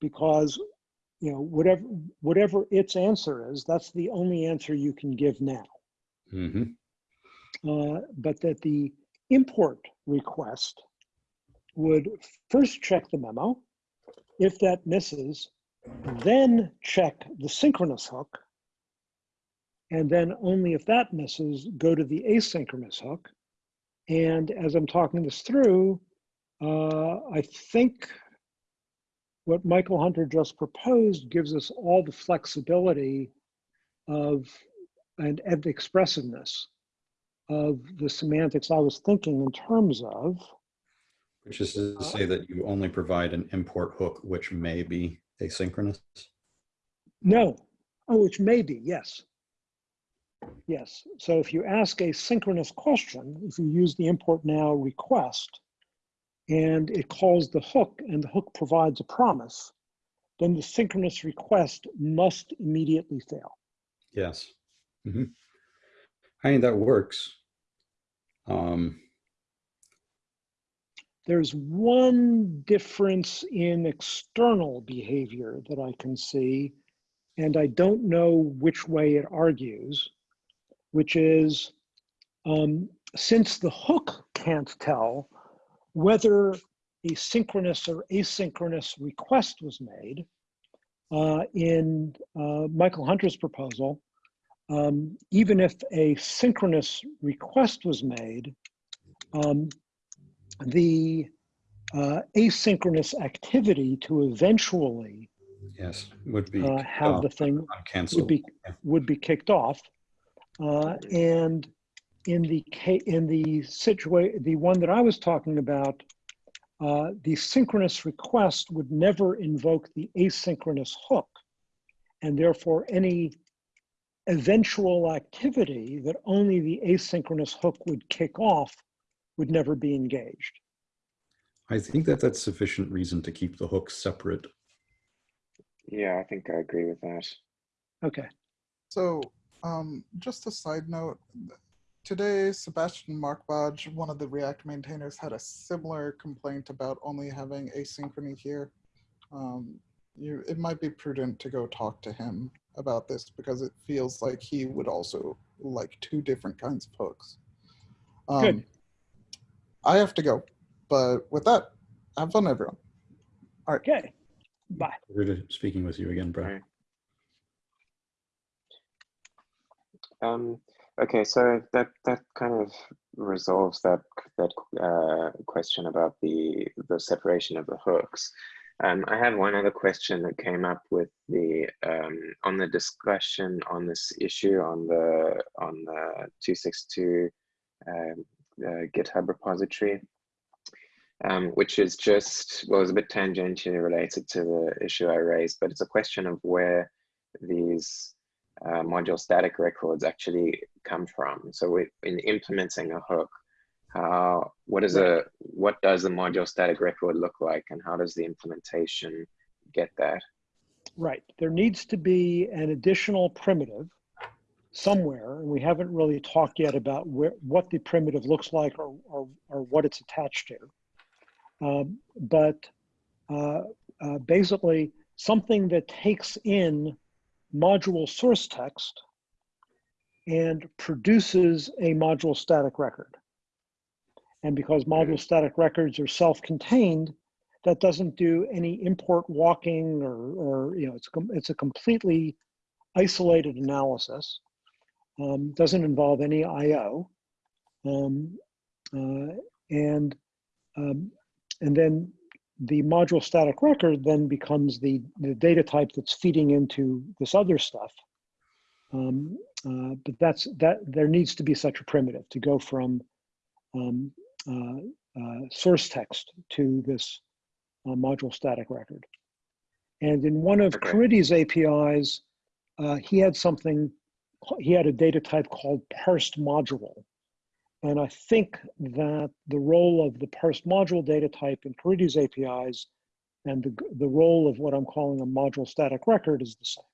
because you know whatever whatever its answer is that's the only answer you can give now. Hmm uh, but that the import request would first check the memo. If that misses then check the synchronous hook. And then only if that misses go to the asynchronous hook and as I'm talking this through, uh, I think what Michael Hunter just proposed gives us all the flexibility of and, and expressiveness of the semantics I was thinking in terms of. Which is to say that you only provide an import hook, which may be asynchronous. No, oh, which may be, yes. Yes, so if you ask a synchronous question, if you use the import now request, and it calls the hook and the hook provides a promise, then the synchronous request must immediately fail. Yes. hmm I mean, that works. Um, There's one difference in external behavior that I can see, and I don't know which way it argues, which is um, since the hook can't tell whether a synchronous or asynchronous request was made, uh, in uh, Michael Hunter's proposal, um, even if a synchronous request was made, um, the uh, asynchronous activity to eventually yes, would be uh, have the thing would be Yeah. would be kicked off, uh, and in the in the situation, the one that I was talking about, uh, the synchronous request would never invoke the asynchronous hook, and therefore any eventual activity that only the asynchronous hook would kick off would never be engaged. I think that that's sufficient reason to keep the hooks separate. Yeah, I think I agree with that. Okay. So, um, just a side note, today, Sebastian Markbåge, one of the React maintainers, had a similar complaint about only having asynchrony here. Um, you, it might be prudent to go talk to him about this because it feels like he would also like two different kinds of hooks. Um, Good. I have to go, but with that, have fun, everyone. Okay, bye. Pleasure to speaking with you again, Brett. Um, okay, so that that kind of resolves that that uh, question about the the separation of the hooks. Um, I have one other question that came up with the um, on the discussion on this issue on the on the 262 um, uh, GitHub repository, um, which is just well, it's a bit tangentially related to the issue I raised, but it's a question of where these uh, module static records actually come from. So we, in implementing a hook, how what is a what does the module static record look like, and how does the implementation get that? Right. There needs to be an additional primitive somewhere, and we haven't really talked yet about where, what the primitive looks like or, or, or what it's attached to. Um, but uh, uh, basically, something that takes in module source text and produces a module static record. And because module static records are self-contained, that doesn't do any import walking or, or you know, it's, it's a completely isolated analysis. Um, doesn't involve any IO. Um, uh, and, um, and then the module static record then becomes the, the data type that's feeding into this other stuff. Um, uh, but that's that there needs to be such a primitive to go from um, uh, uh, source text to this uh, module static record. And in one of Okay. Caridy's APIs, uh, he had something, he had a data type called parsed module. And I think that the role of the parsed module data type in Caridy's APIs and the, the role of what I'm calling a module static record is the same.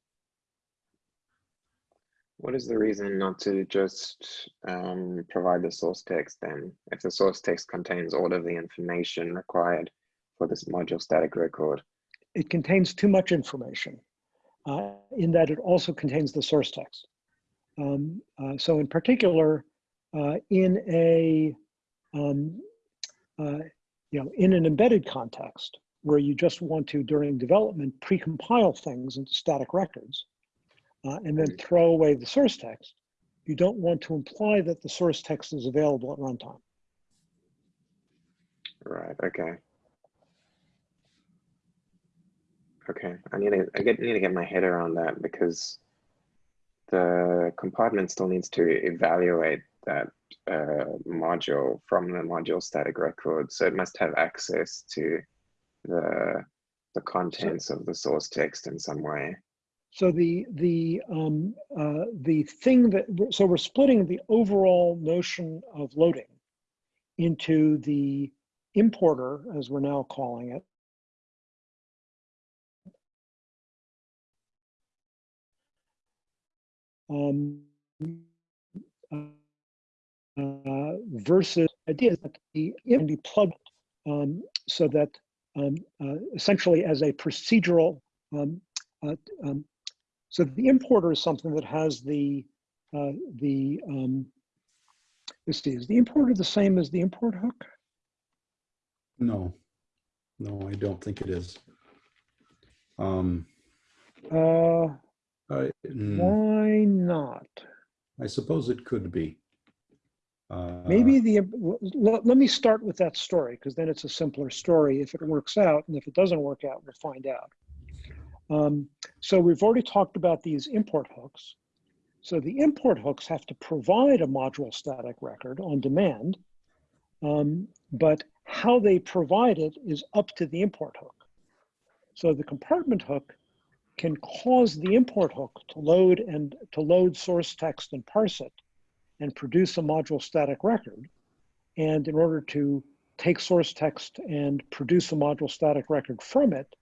What is the reason not to just um, provide the source text then? If the source text contains all of the information required for this module static record. It contains too much information uh, in that it also contains the source text. Um, uh, so in particular, in a, um, uh, you know, in an embedded context where you just want to, during development, precompile things into static records uh, and then throw away the source text, you don't want to imply that the source text is available at runtime. Right, okay. Okay, I need to I get need to get my head around that because the compartment still needs to evaluate that uh, module from the module static record. So it must have access to the the contents of the source text in some way. So the the um, uh, the thing that so we're splitting the overall notion of loading into the importer, as we're now calling it, um, uh, versus idea that the can be plugged um, so that um, uh, essentially as a procedural um, uh, um, so the importer is something that has the uh, the um, let's is the importer the same as the import hook? No, no, I don't think it is. Um, Uh, I, mm, why not? I suppose it could be. Uh, Maybe the let, let me start with that story because then it's a simpler story if it works out, and if it doesn't work out, we'll find out. Um, so we've already talked about these import hooks. So the import hooks have to provide a module static record on demand, um, but how they provide it is up to the import hook. So the compartment hook can cause the import hook to load and to load source text and parse it and produce a module static record. And in order to take source text and produce a module static record from it,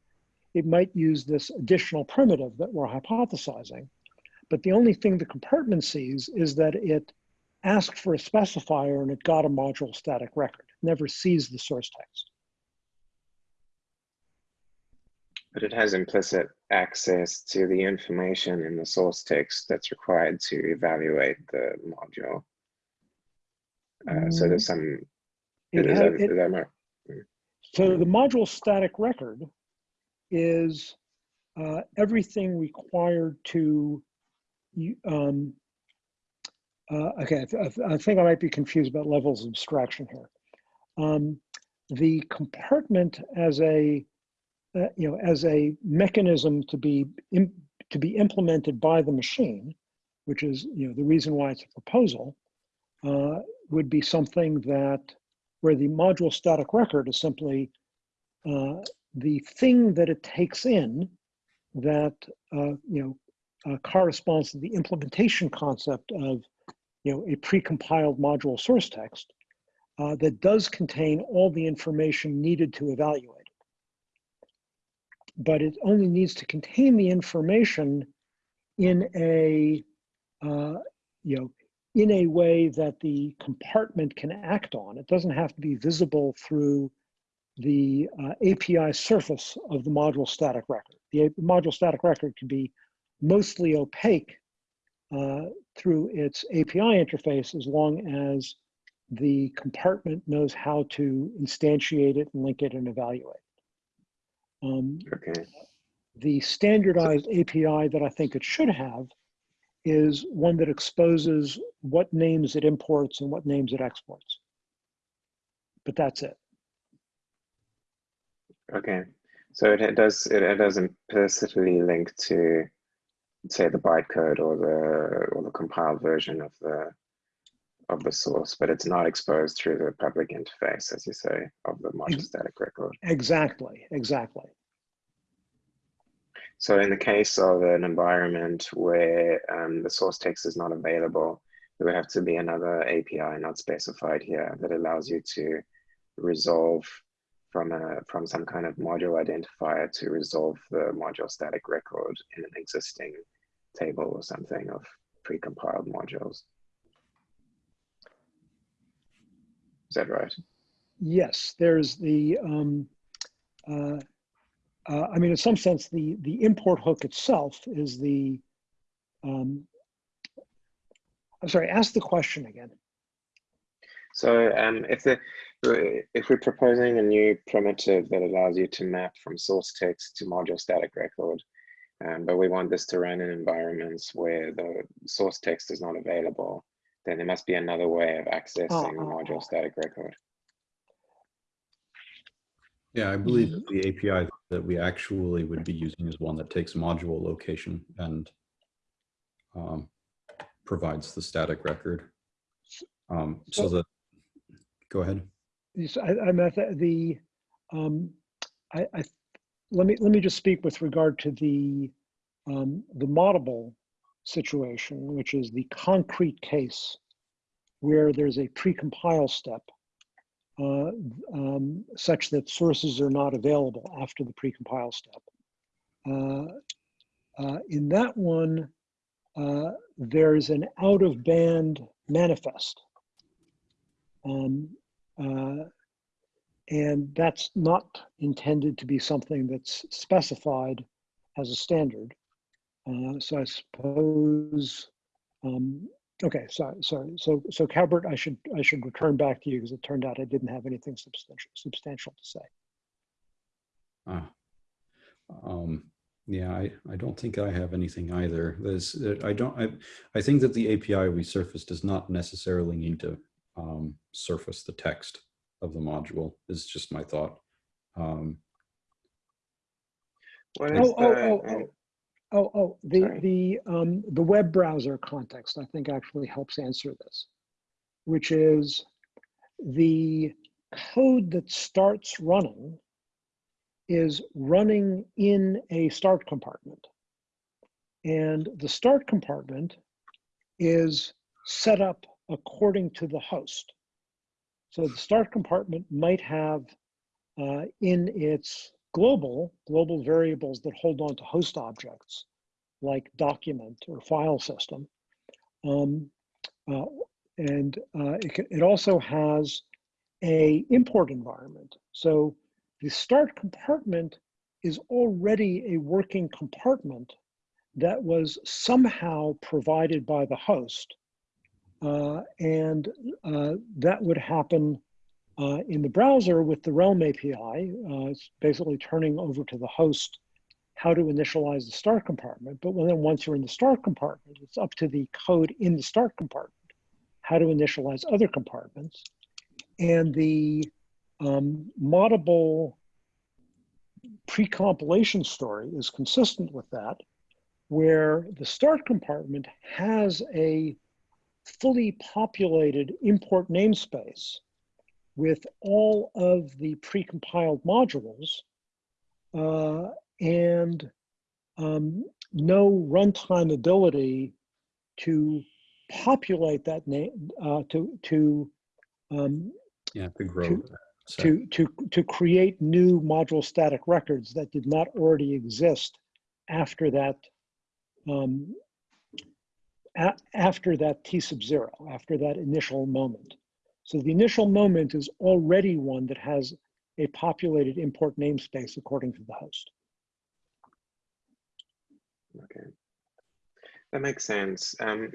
it might use this additional primitive that we're hypothesizing. But the only thing the compartment sees is that it asked for a specifier and it got a module static record, never sees the source text. But it has implicit access to the information in the source text that's required to evaluate the module. Uh, so there's some, It is ha- that, it- is that right? So the module static record is uh, everything required to, um, uh, okay, I, th- I think I might be confused about levels of abstraction here. Um, the compartment as a, uh, you know, as a mechanism to be to be implemented by the machine, which is you know the reason why it's a proposal, uh, would be something that where the module static record is simply uh, the thing that it takes in that uh, you know uh, corresponds to the implementation concept of you know a precompiled module source text uh, that does contain all the information needed to evaluate. But it only needs to contain the information in a uh, you know in a way that the compartment can act on. It doesn't have to be visible through the uh, API surface of the module static record. The module static record can be mostly opaque uh, through its API interface as long as the compartment knows how to instantiate it and link it and evaluate. Um, Okay, the standardized API that I think it should have is one that exposes what names it imports and what names it exports. But that's it. okay. So it, it does, it, it does implicitly link to, say, the bytecode or the, or the compiled version of the, of the source, but it's not exposed through the public interface, as you say, of the module static record. Exactly, exactly. So in the case of an environment where um, the source text is not available, there would have to be another API not specified here that allows you to resolve from a from some kind of module identifier to resolve the module static record in an existing table or something of precompiled modules. Is that right? Yes, there's the, um, uh, uh, I mean, in some sense, the, the import hook itself is the, um, I'm sorry, ask the question again. So um, if the if we're proposing a new primitive that allows you to map from source text to module static record, um, but we want this to run in environments where the source text is not available, then there must be another way of accessing oh, oh. module static record. Yeah, I believe that the API that we actually would be using is one that takes module location and um, provides the static record. Um, so So- that, go ahead. Yes, I, I'm at the, the um, I, I, let me, let me just speak with regard to the, um, the moddable situation, which is the concrete case where there's a pre-compile step uh, um, such that sources are not available after the pre-compile step. Uh, uh, in that one, uh, there's an out of band manifest. Um, uh, and that's not intended to be something that's specified as a standard. Uh, so I suppose, um, okay, sorry, sorry. So, so Calbert, I should, I should return back to you because it turned out I didn't have anything substantial, substantial to say. Ah. Um, yeah, I, I don't think I have anything either. There's, uh, I don't, I, I think that the API we surface does not necessarily need to um, surface the text of the module is just my thought. Um, What Oh, is oh, the, oh, oh. Oh, oh, the, Sorry. the, um, the web browser context, I think actually helps answer this, which is the code that starts running is running in a start compartment. And the start compartment is set up according to the host. So the start compartment might have uh, in its global, global variables that hold on to host objects like document or file system. Um, uh, and uh, it, ca- it also has a import environment. So the start compartment is already a working compartment that was somehow provided by the host. Uh, and uh, that would happen uh, in the browser with the Realm API. Uh, it's basically turning over to the host how to initialize the start compartment. But then once you're in the start compartment, it's up to the code in the start compartment how to initialize other compartments. And the um, moddable pre-compilation story is consistent with that, where the start compartment has a fully populated import namespace with all of the pre-compiled modules uh, and um, no runtime ability to populate that name uh, to to um, Yeah, to grow. To- set. to to to create new module static records that did not already exist after that um, after that t sub zero after that initial moment. So the initial moment is already one that has a populated import namespace according to the host. Okay. That makes sense. Um,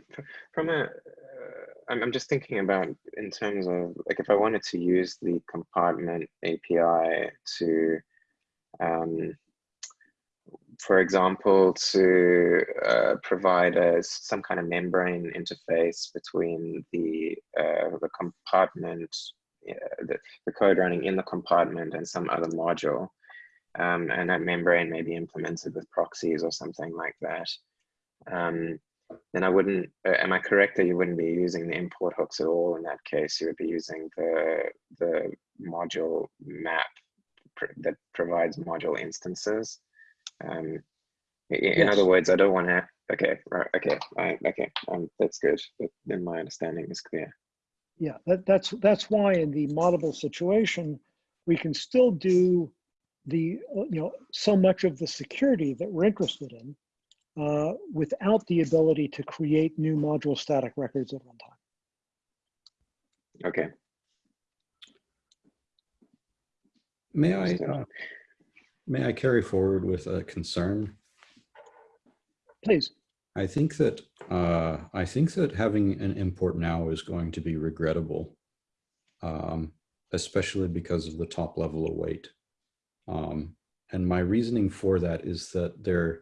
from a, uh, I'm, I'm just thinking about in terms of like if I wanted to use the compartment API to, um, for example, to uh, provide a, some kind of membrane interface between the uh, the compartment, the, the code running in the compartment and some other module, um, and that membrane may be implemented with proxies or something like that um, then I wouldn't, uh, am I correct that you wouldn't be using the import hooks at all in that case? You would be using the, the module map pr- that provides module instances. Um, in Yes. other words, I don't want to, okay, right, okay, I, okay, um, that's good. Then my understanding is clear. Yeah, that, that's that's why in the moddable situation, we can still do the uh, you know so much of the security that we're interested in uh, without the ability to create new module static records at one time. Okay, May I, uh, may I carry forward with a concern? Please. I think that, uh, I think that having an import now is going to be regrettable. Um, especially because of the top level await. Um, and my reasoning for that is that there,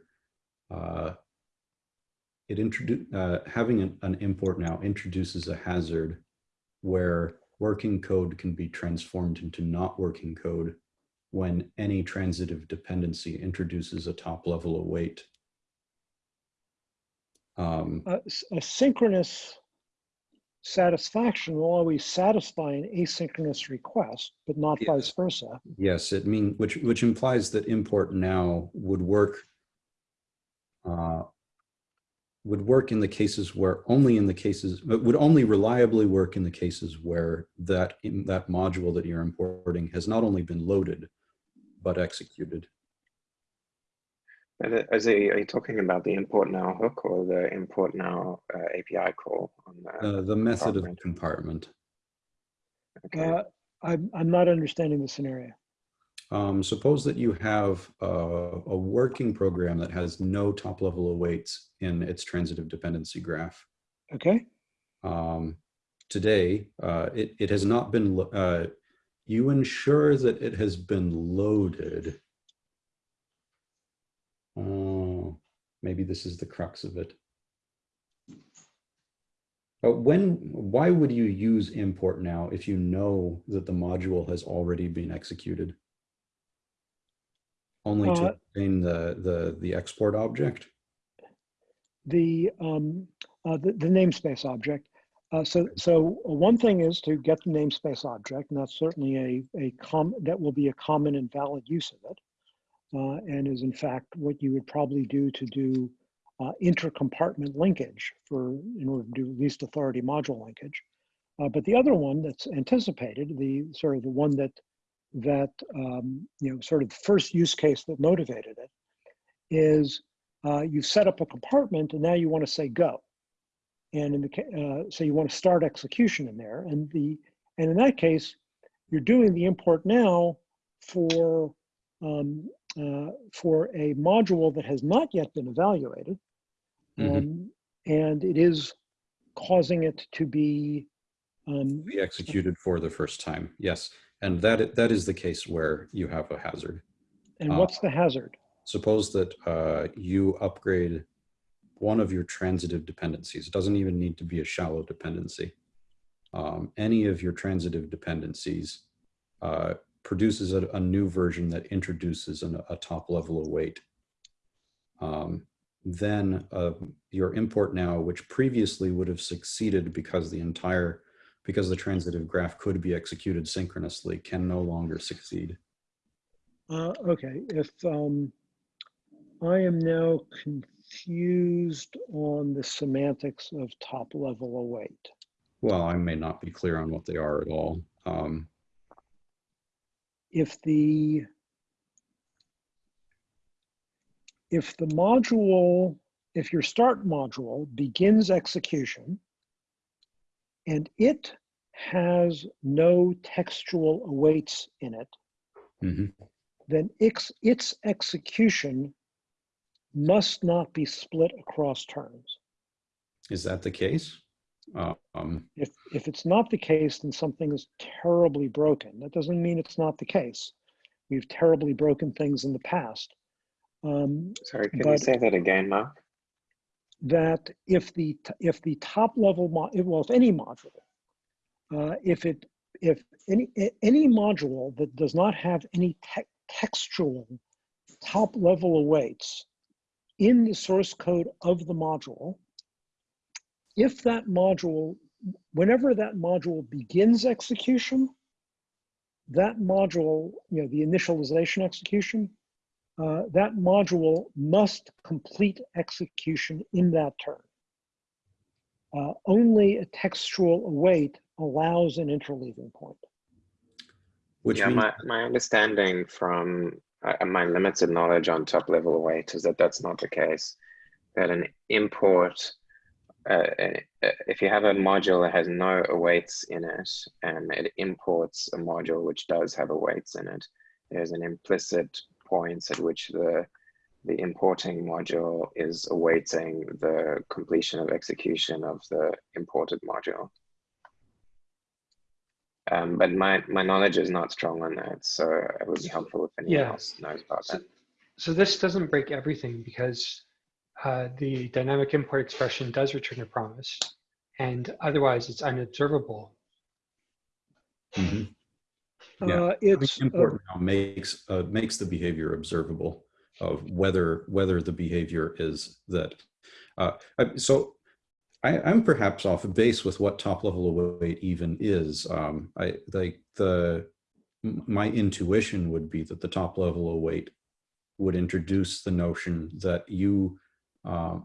uh, it introduce, uh, having an, an import now introduces a hazard where working code can be transformed into not working code when any transitive dependency introduces a top level await. Um, a synchronous satisfaction will always satisfy an asynchronous request, but not Yeah. vice versa. Yes, it mean which which implies that import now would work uh, would work in the cases where only in the cases would only reliably work in the cases where that in that module that you're importing has not only been loaded but executed. And, uh, Is it, are you talking about the import now hook or the import now uh, API call on the, Uh, the method of compartment. compartment. okay. Uh, I'm, I'm not understanding the scenario. Um, suppose that you have uh, a working program that has no top level awaits in its transitive dependency graph. Okay, um, today, uh, it, it has not been, uh, you ensure that it has been loaded. Oh, maybe this is the crux of it. But when, why would you use import now if you know that the module has already been executed? Only Uh, to obtain the, the, the export object? the, um, uh, the, the namespace object. Uh, so, so one thing is to get the namespace object, and that's certainly a, a com, that will be a common and valid use of it. Uh, and is in fact what you would probably do to do uh, intercompartment linkage for, in order to do least authority module linkage. Uh, but the other one that's anticipated, the sort of the one that, that, um, you know, sort of first use case that motivated it is uh, you've set up a compartment and now you want to say go. And in the, uh, so you want to start execution in there and the, and in that case, you're doing the import now for, um, uh, for a module that has not yet been evaluated. Mhm. Um, and it is causing it to be, um, Be executed for the first time. Yes. And that, that is the case where you have a hazard. and Uh, what's the hazard? Suppose that uh, you upgrade one of your transitive dependencies. It doesn't even need to be a shallow dependency. Um, any of your transitive dependencies uh, produces a, a new version that introduces an, a top level await. Um, then uh, your import now, which previously would have succeeded because the entire, because the transitive graph could be executed synchronously, can no longer succeed. Uh, okay, if, um, I am now confused on the semantics of top level await. Well, I may not be clear on what they are at all. Um, If the, if the module, if your start module begins execution and it has no textual awaits in it, mhm. then its, its execution must not be split across terms. Is that the case? Uh, um, If, if it's not the case, then something is terribly broken. That doesn't mean it's not the case. We've terribly broken things in the past. Um, Sorry, can you say that again, Mark? that if the, if the top level, mo- well, if any module, uh, if it, if any, any module that does not have any te- textual top level awaits in the source code of the module, if that module, whenever that module begins execution, that module, you know, the initialization execution, uh, that module must complete execution in that turn. Uh, only a textual await allows an interleaving point. which yeah, means, my, my understanding from uh, my limited knowledge on top level await is that that's not the case. That an import, uh, uh, if you have a module that has no awaits in it and it imports a module which does have awaits in it, there's an implicit point at which the the importing module is awaiting the completion of execution of the imported module. Um, but my, my knowledge is not strong on that, so it would be helpful if anyone Yeah. else knows about So, that. so this doesn't break everything because uh, the dynamic import expression does return a promise, and otherwise it's unobservable. Mhm. Yeah, Uh, it's, uh, now makes, uh, makes the behavior observable of whether, whether the behavior is that. Uh, so I, I'm perhaps off base with what top level await even is. Um, I like the, my intuition would be that the top level await would introduce the notion that you, uh,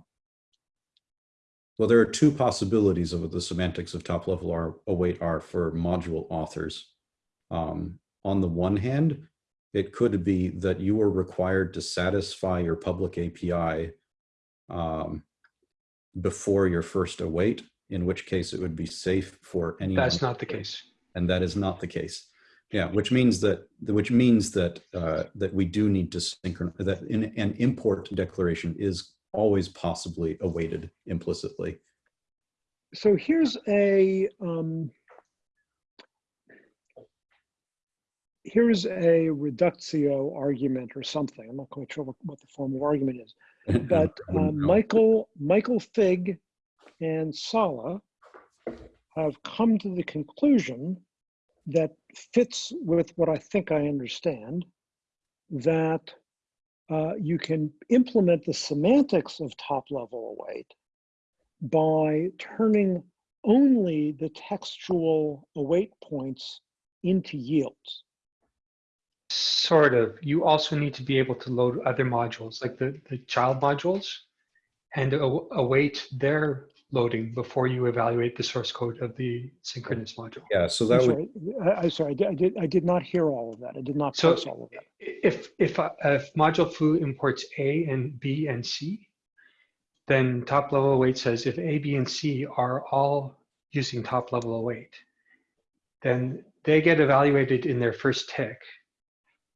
well, there are two possibilities of what the semantics of top level are, await are for module authors. Um, on the one hand, it could be that you are required to satisfy your public API um, before your first await, in which case it would be safe for anyone. That's not the case. And that is not the case. Yeah, which means that which means that uh, that we do need to synchronize that in, an import declaration is always possibly awaited implicitly. so here's a, um, here's a reductio argument or something. I'm not quite sure what, what the formal argument is. (laughs) But uh. Michael, Michael Fig and Sala have come to the conclusion that fits with what I think I understand, that uh, you can implement the semantics of top level await by turning only the textual await points into yields. Sort of. You also need to be able to load other modules, like the, the child modules, and aw- await their loading before you evaluate the source code of the synchronous module. Yeah, so I'm that would sorry, I, I'm sorry, I did, I did, I did not hear all of that. I did not So all of that. if, if, uh, if module foo imports A and B and C, then top level await says if A, B, and C are all using top level await, then they get evaluated in their first tick.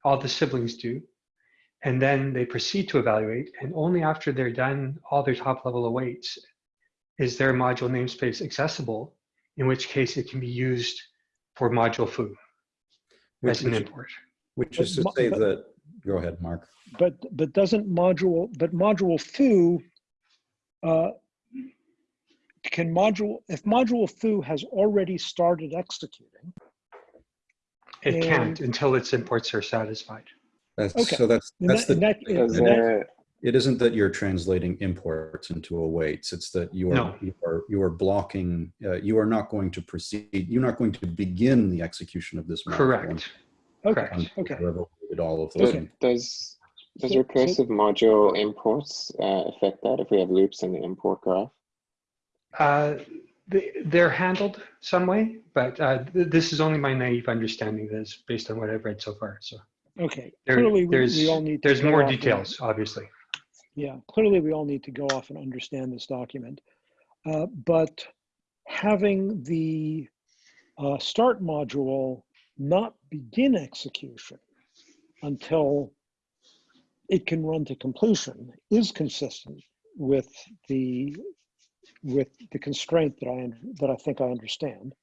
All the siblings do. And then they proceed to evaluate. And only after they're done all their top level awaits is their module namespace accessible, in which case it can be used for module foo Which, as an which, import. which is to But mo- say but- that, go ahead, Mark. But, but doesn't module, but module foo, uh, can module, if module foo has already started executing, It can't until its imports are satisfied. That's, Okay. so that's, that's that, the, that, Is in that- it isn't that you're translating imports into awaits. It's that you are, No. you are, you are blocking, uh, you are not going to proceed, you're not going to begin the execution of this. module Correct. okay, correct. okay. you have awaited all of those. does, does, does So- so- recursive module imports uh, affect that if we have loops in the import graph? Uh, they, they're handled some way, but uh, th- this is only my naive understanding that's based on what I've read so far. So Okay, there, clearly we, there's, we all need. there's more off and- details, obviously. Yeah, clearly we all need to go off and understand this document. Uh, But having the uh, start module not begin execution until it can run to completion is consistent with the with the constraint that I that I think I understand,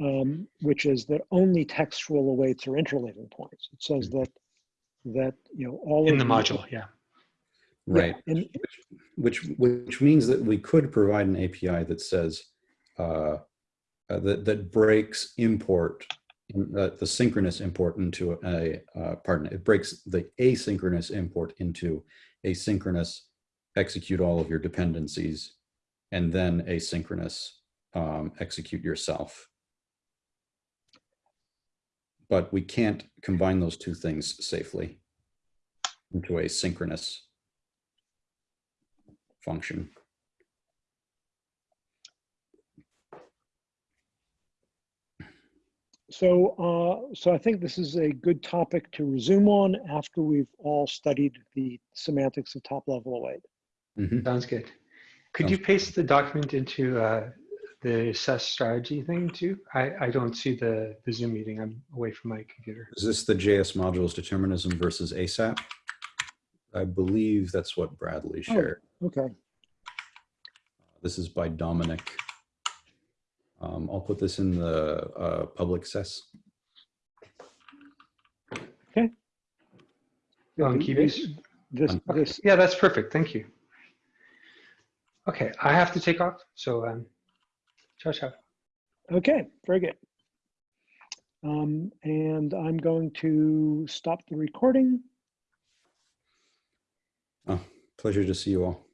um, which is that only textual awaits are interleaving points. It says that that you know all In of the module, yeah. Yeah, Right. and which which means that we could provide an API that says uh, uh, that that breaks import uh, the synchronous import into a uh, pardon it breaks the asynchronous import into asynchronous execute all of your dependencies and then asynchronous um, execute yourself. But we can't combine those two things safely into a synchronous function. So, uh, so I think this is a good topic to resume on after we've all studied the semantics of top level await. Mhm. Sounds good. Could you paste the document into uh, the assess strategy thing too? I, I don't see the, the Zoom meeting. I'm away from my computer. Is this the JS modules determinism versus ASAP? I believe that's what Bradley shared. Okay, This is by Dominic. Um, I'll put this in the uh, public SES. On Kiwi's? this, Okay. this, Yeah, that's perfect. Thank you. Okay, I have to take off. So, um, ciao, ciao. okay, very good. Um, and I'm going to stop the recording. Oh, pleasure to see you all.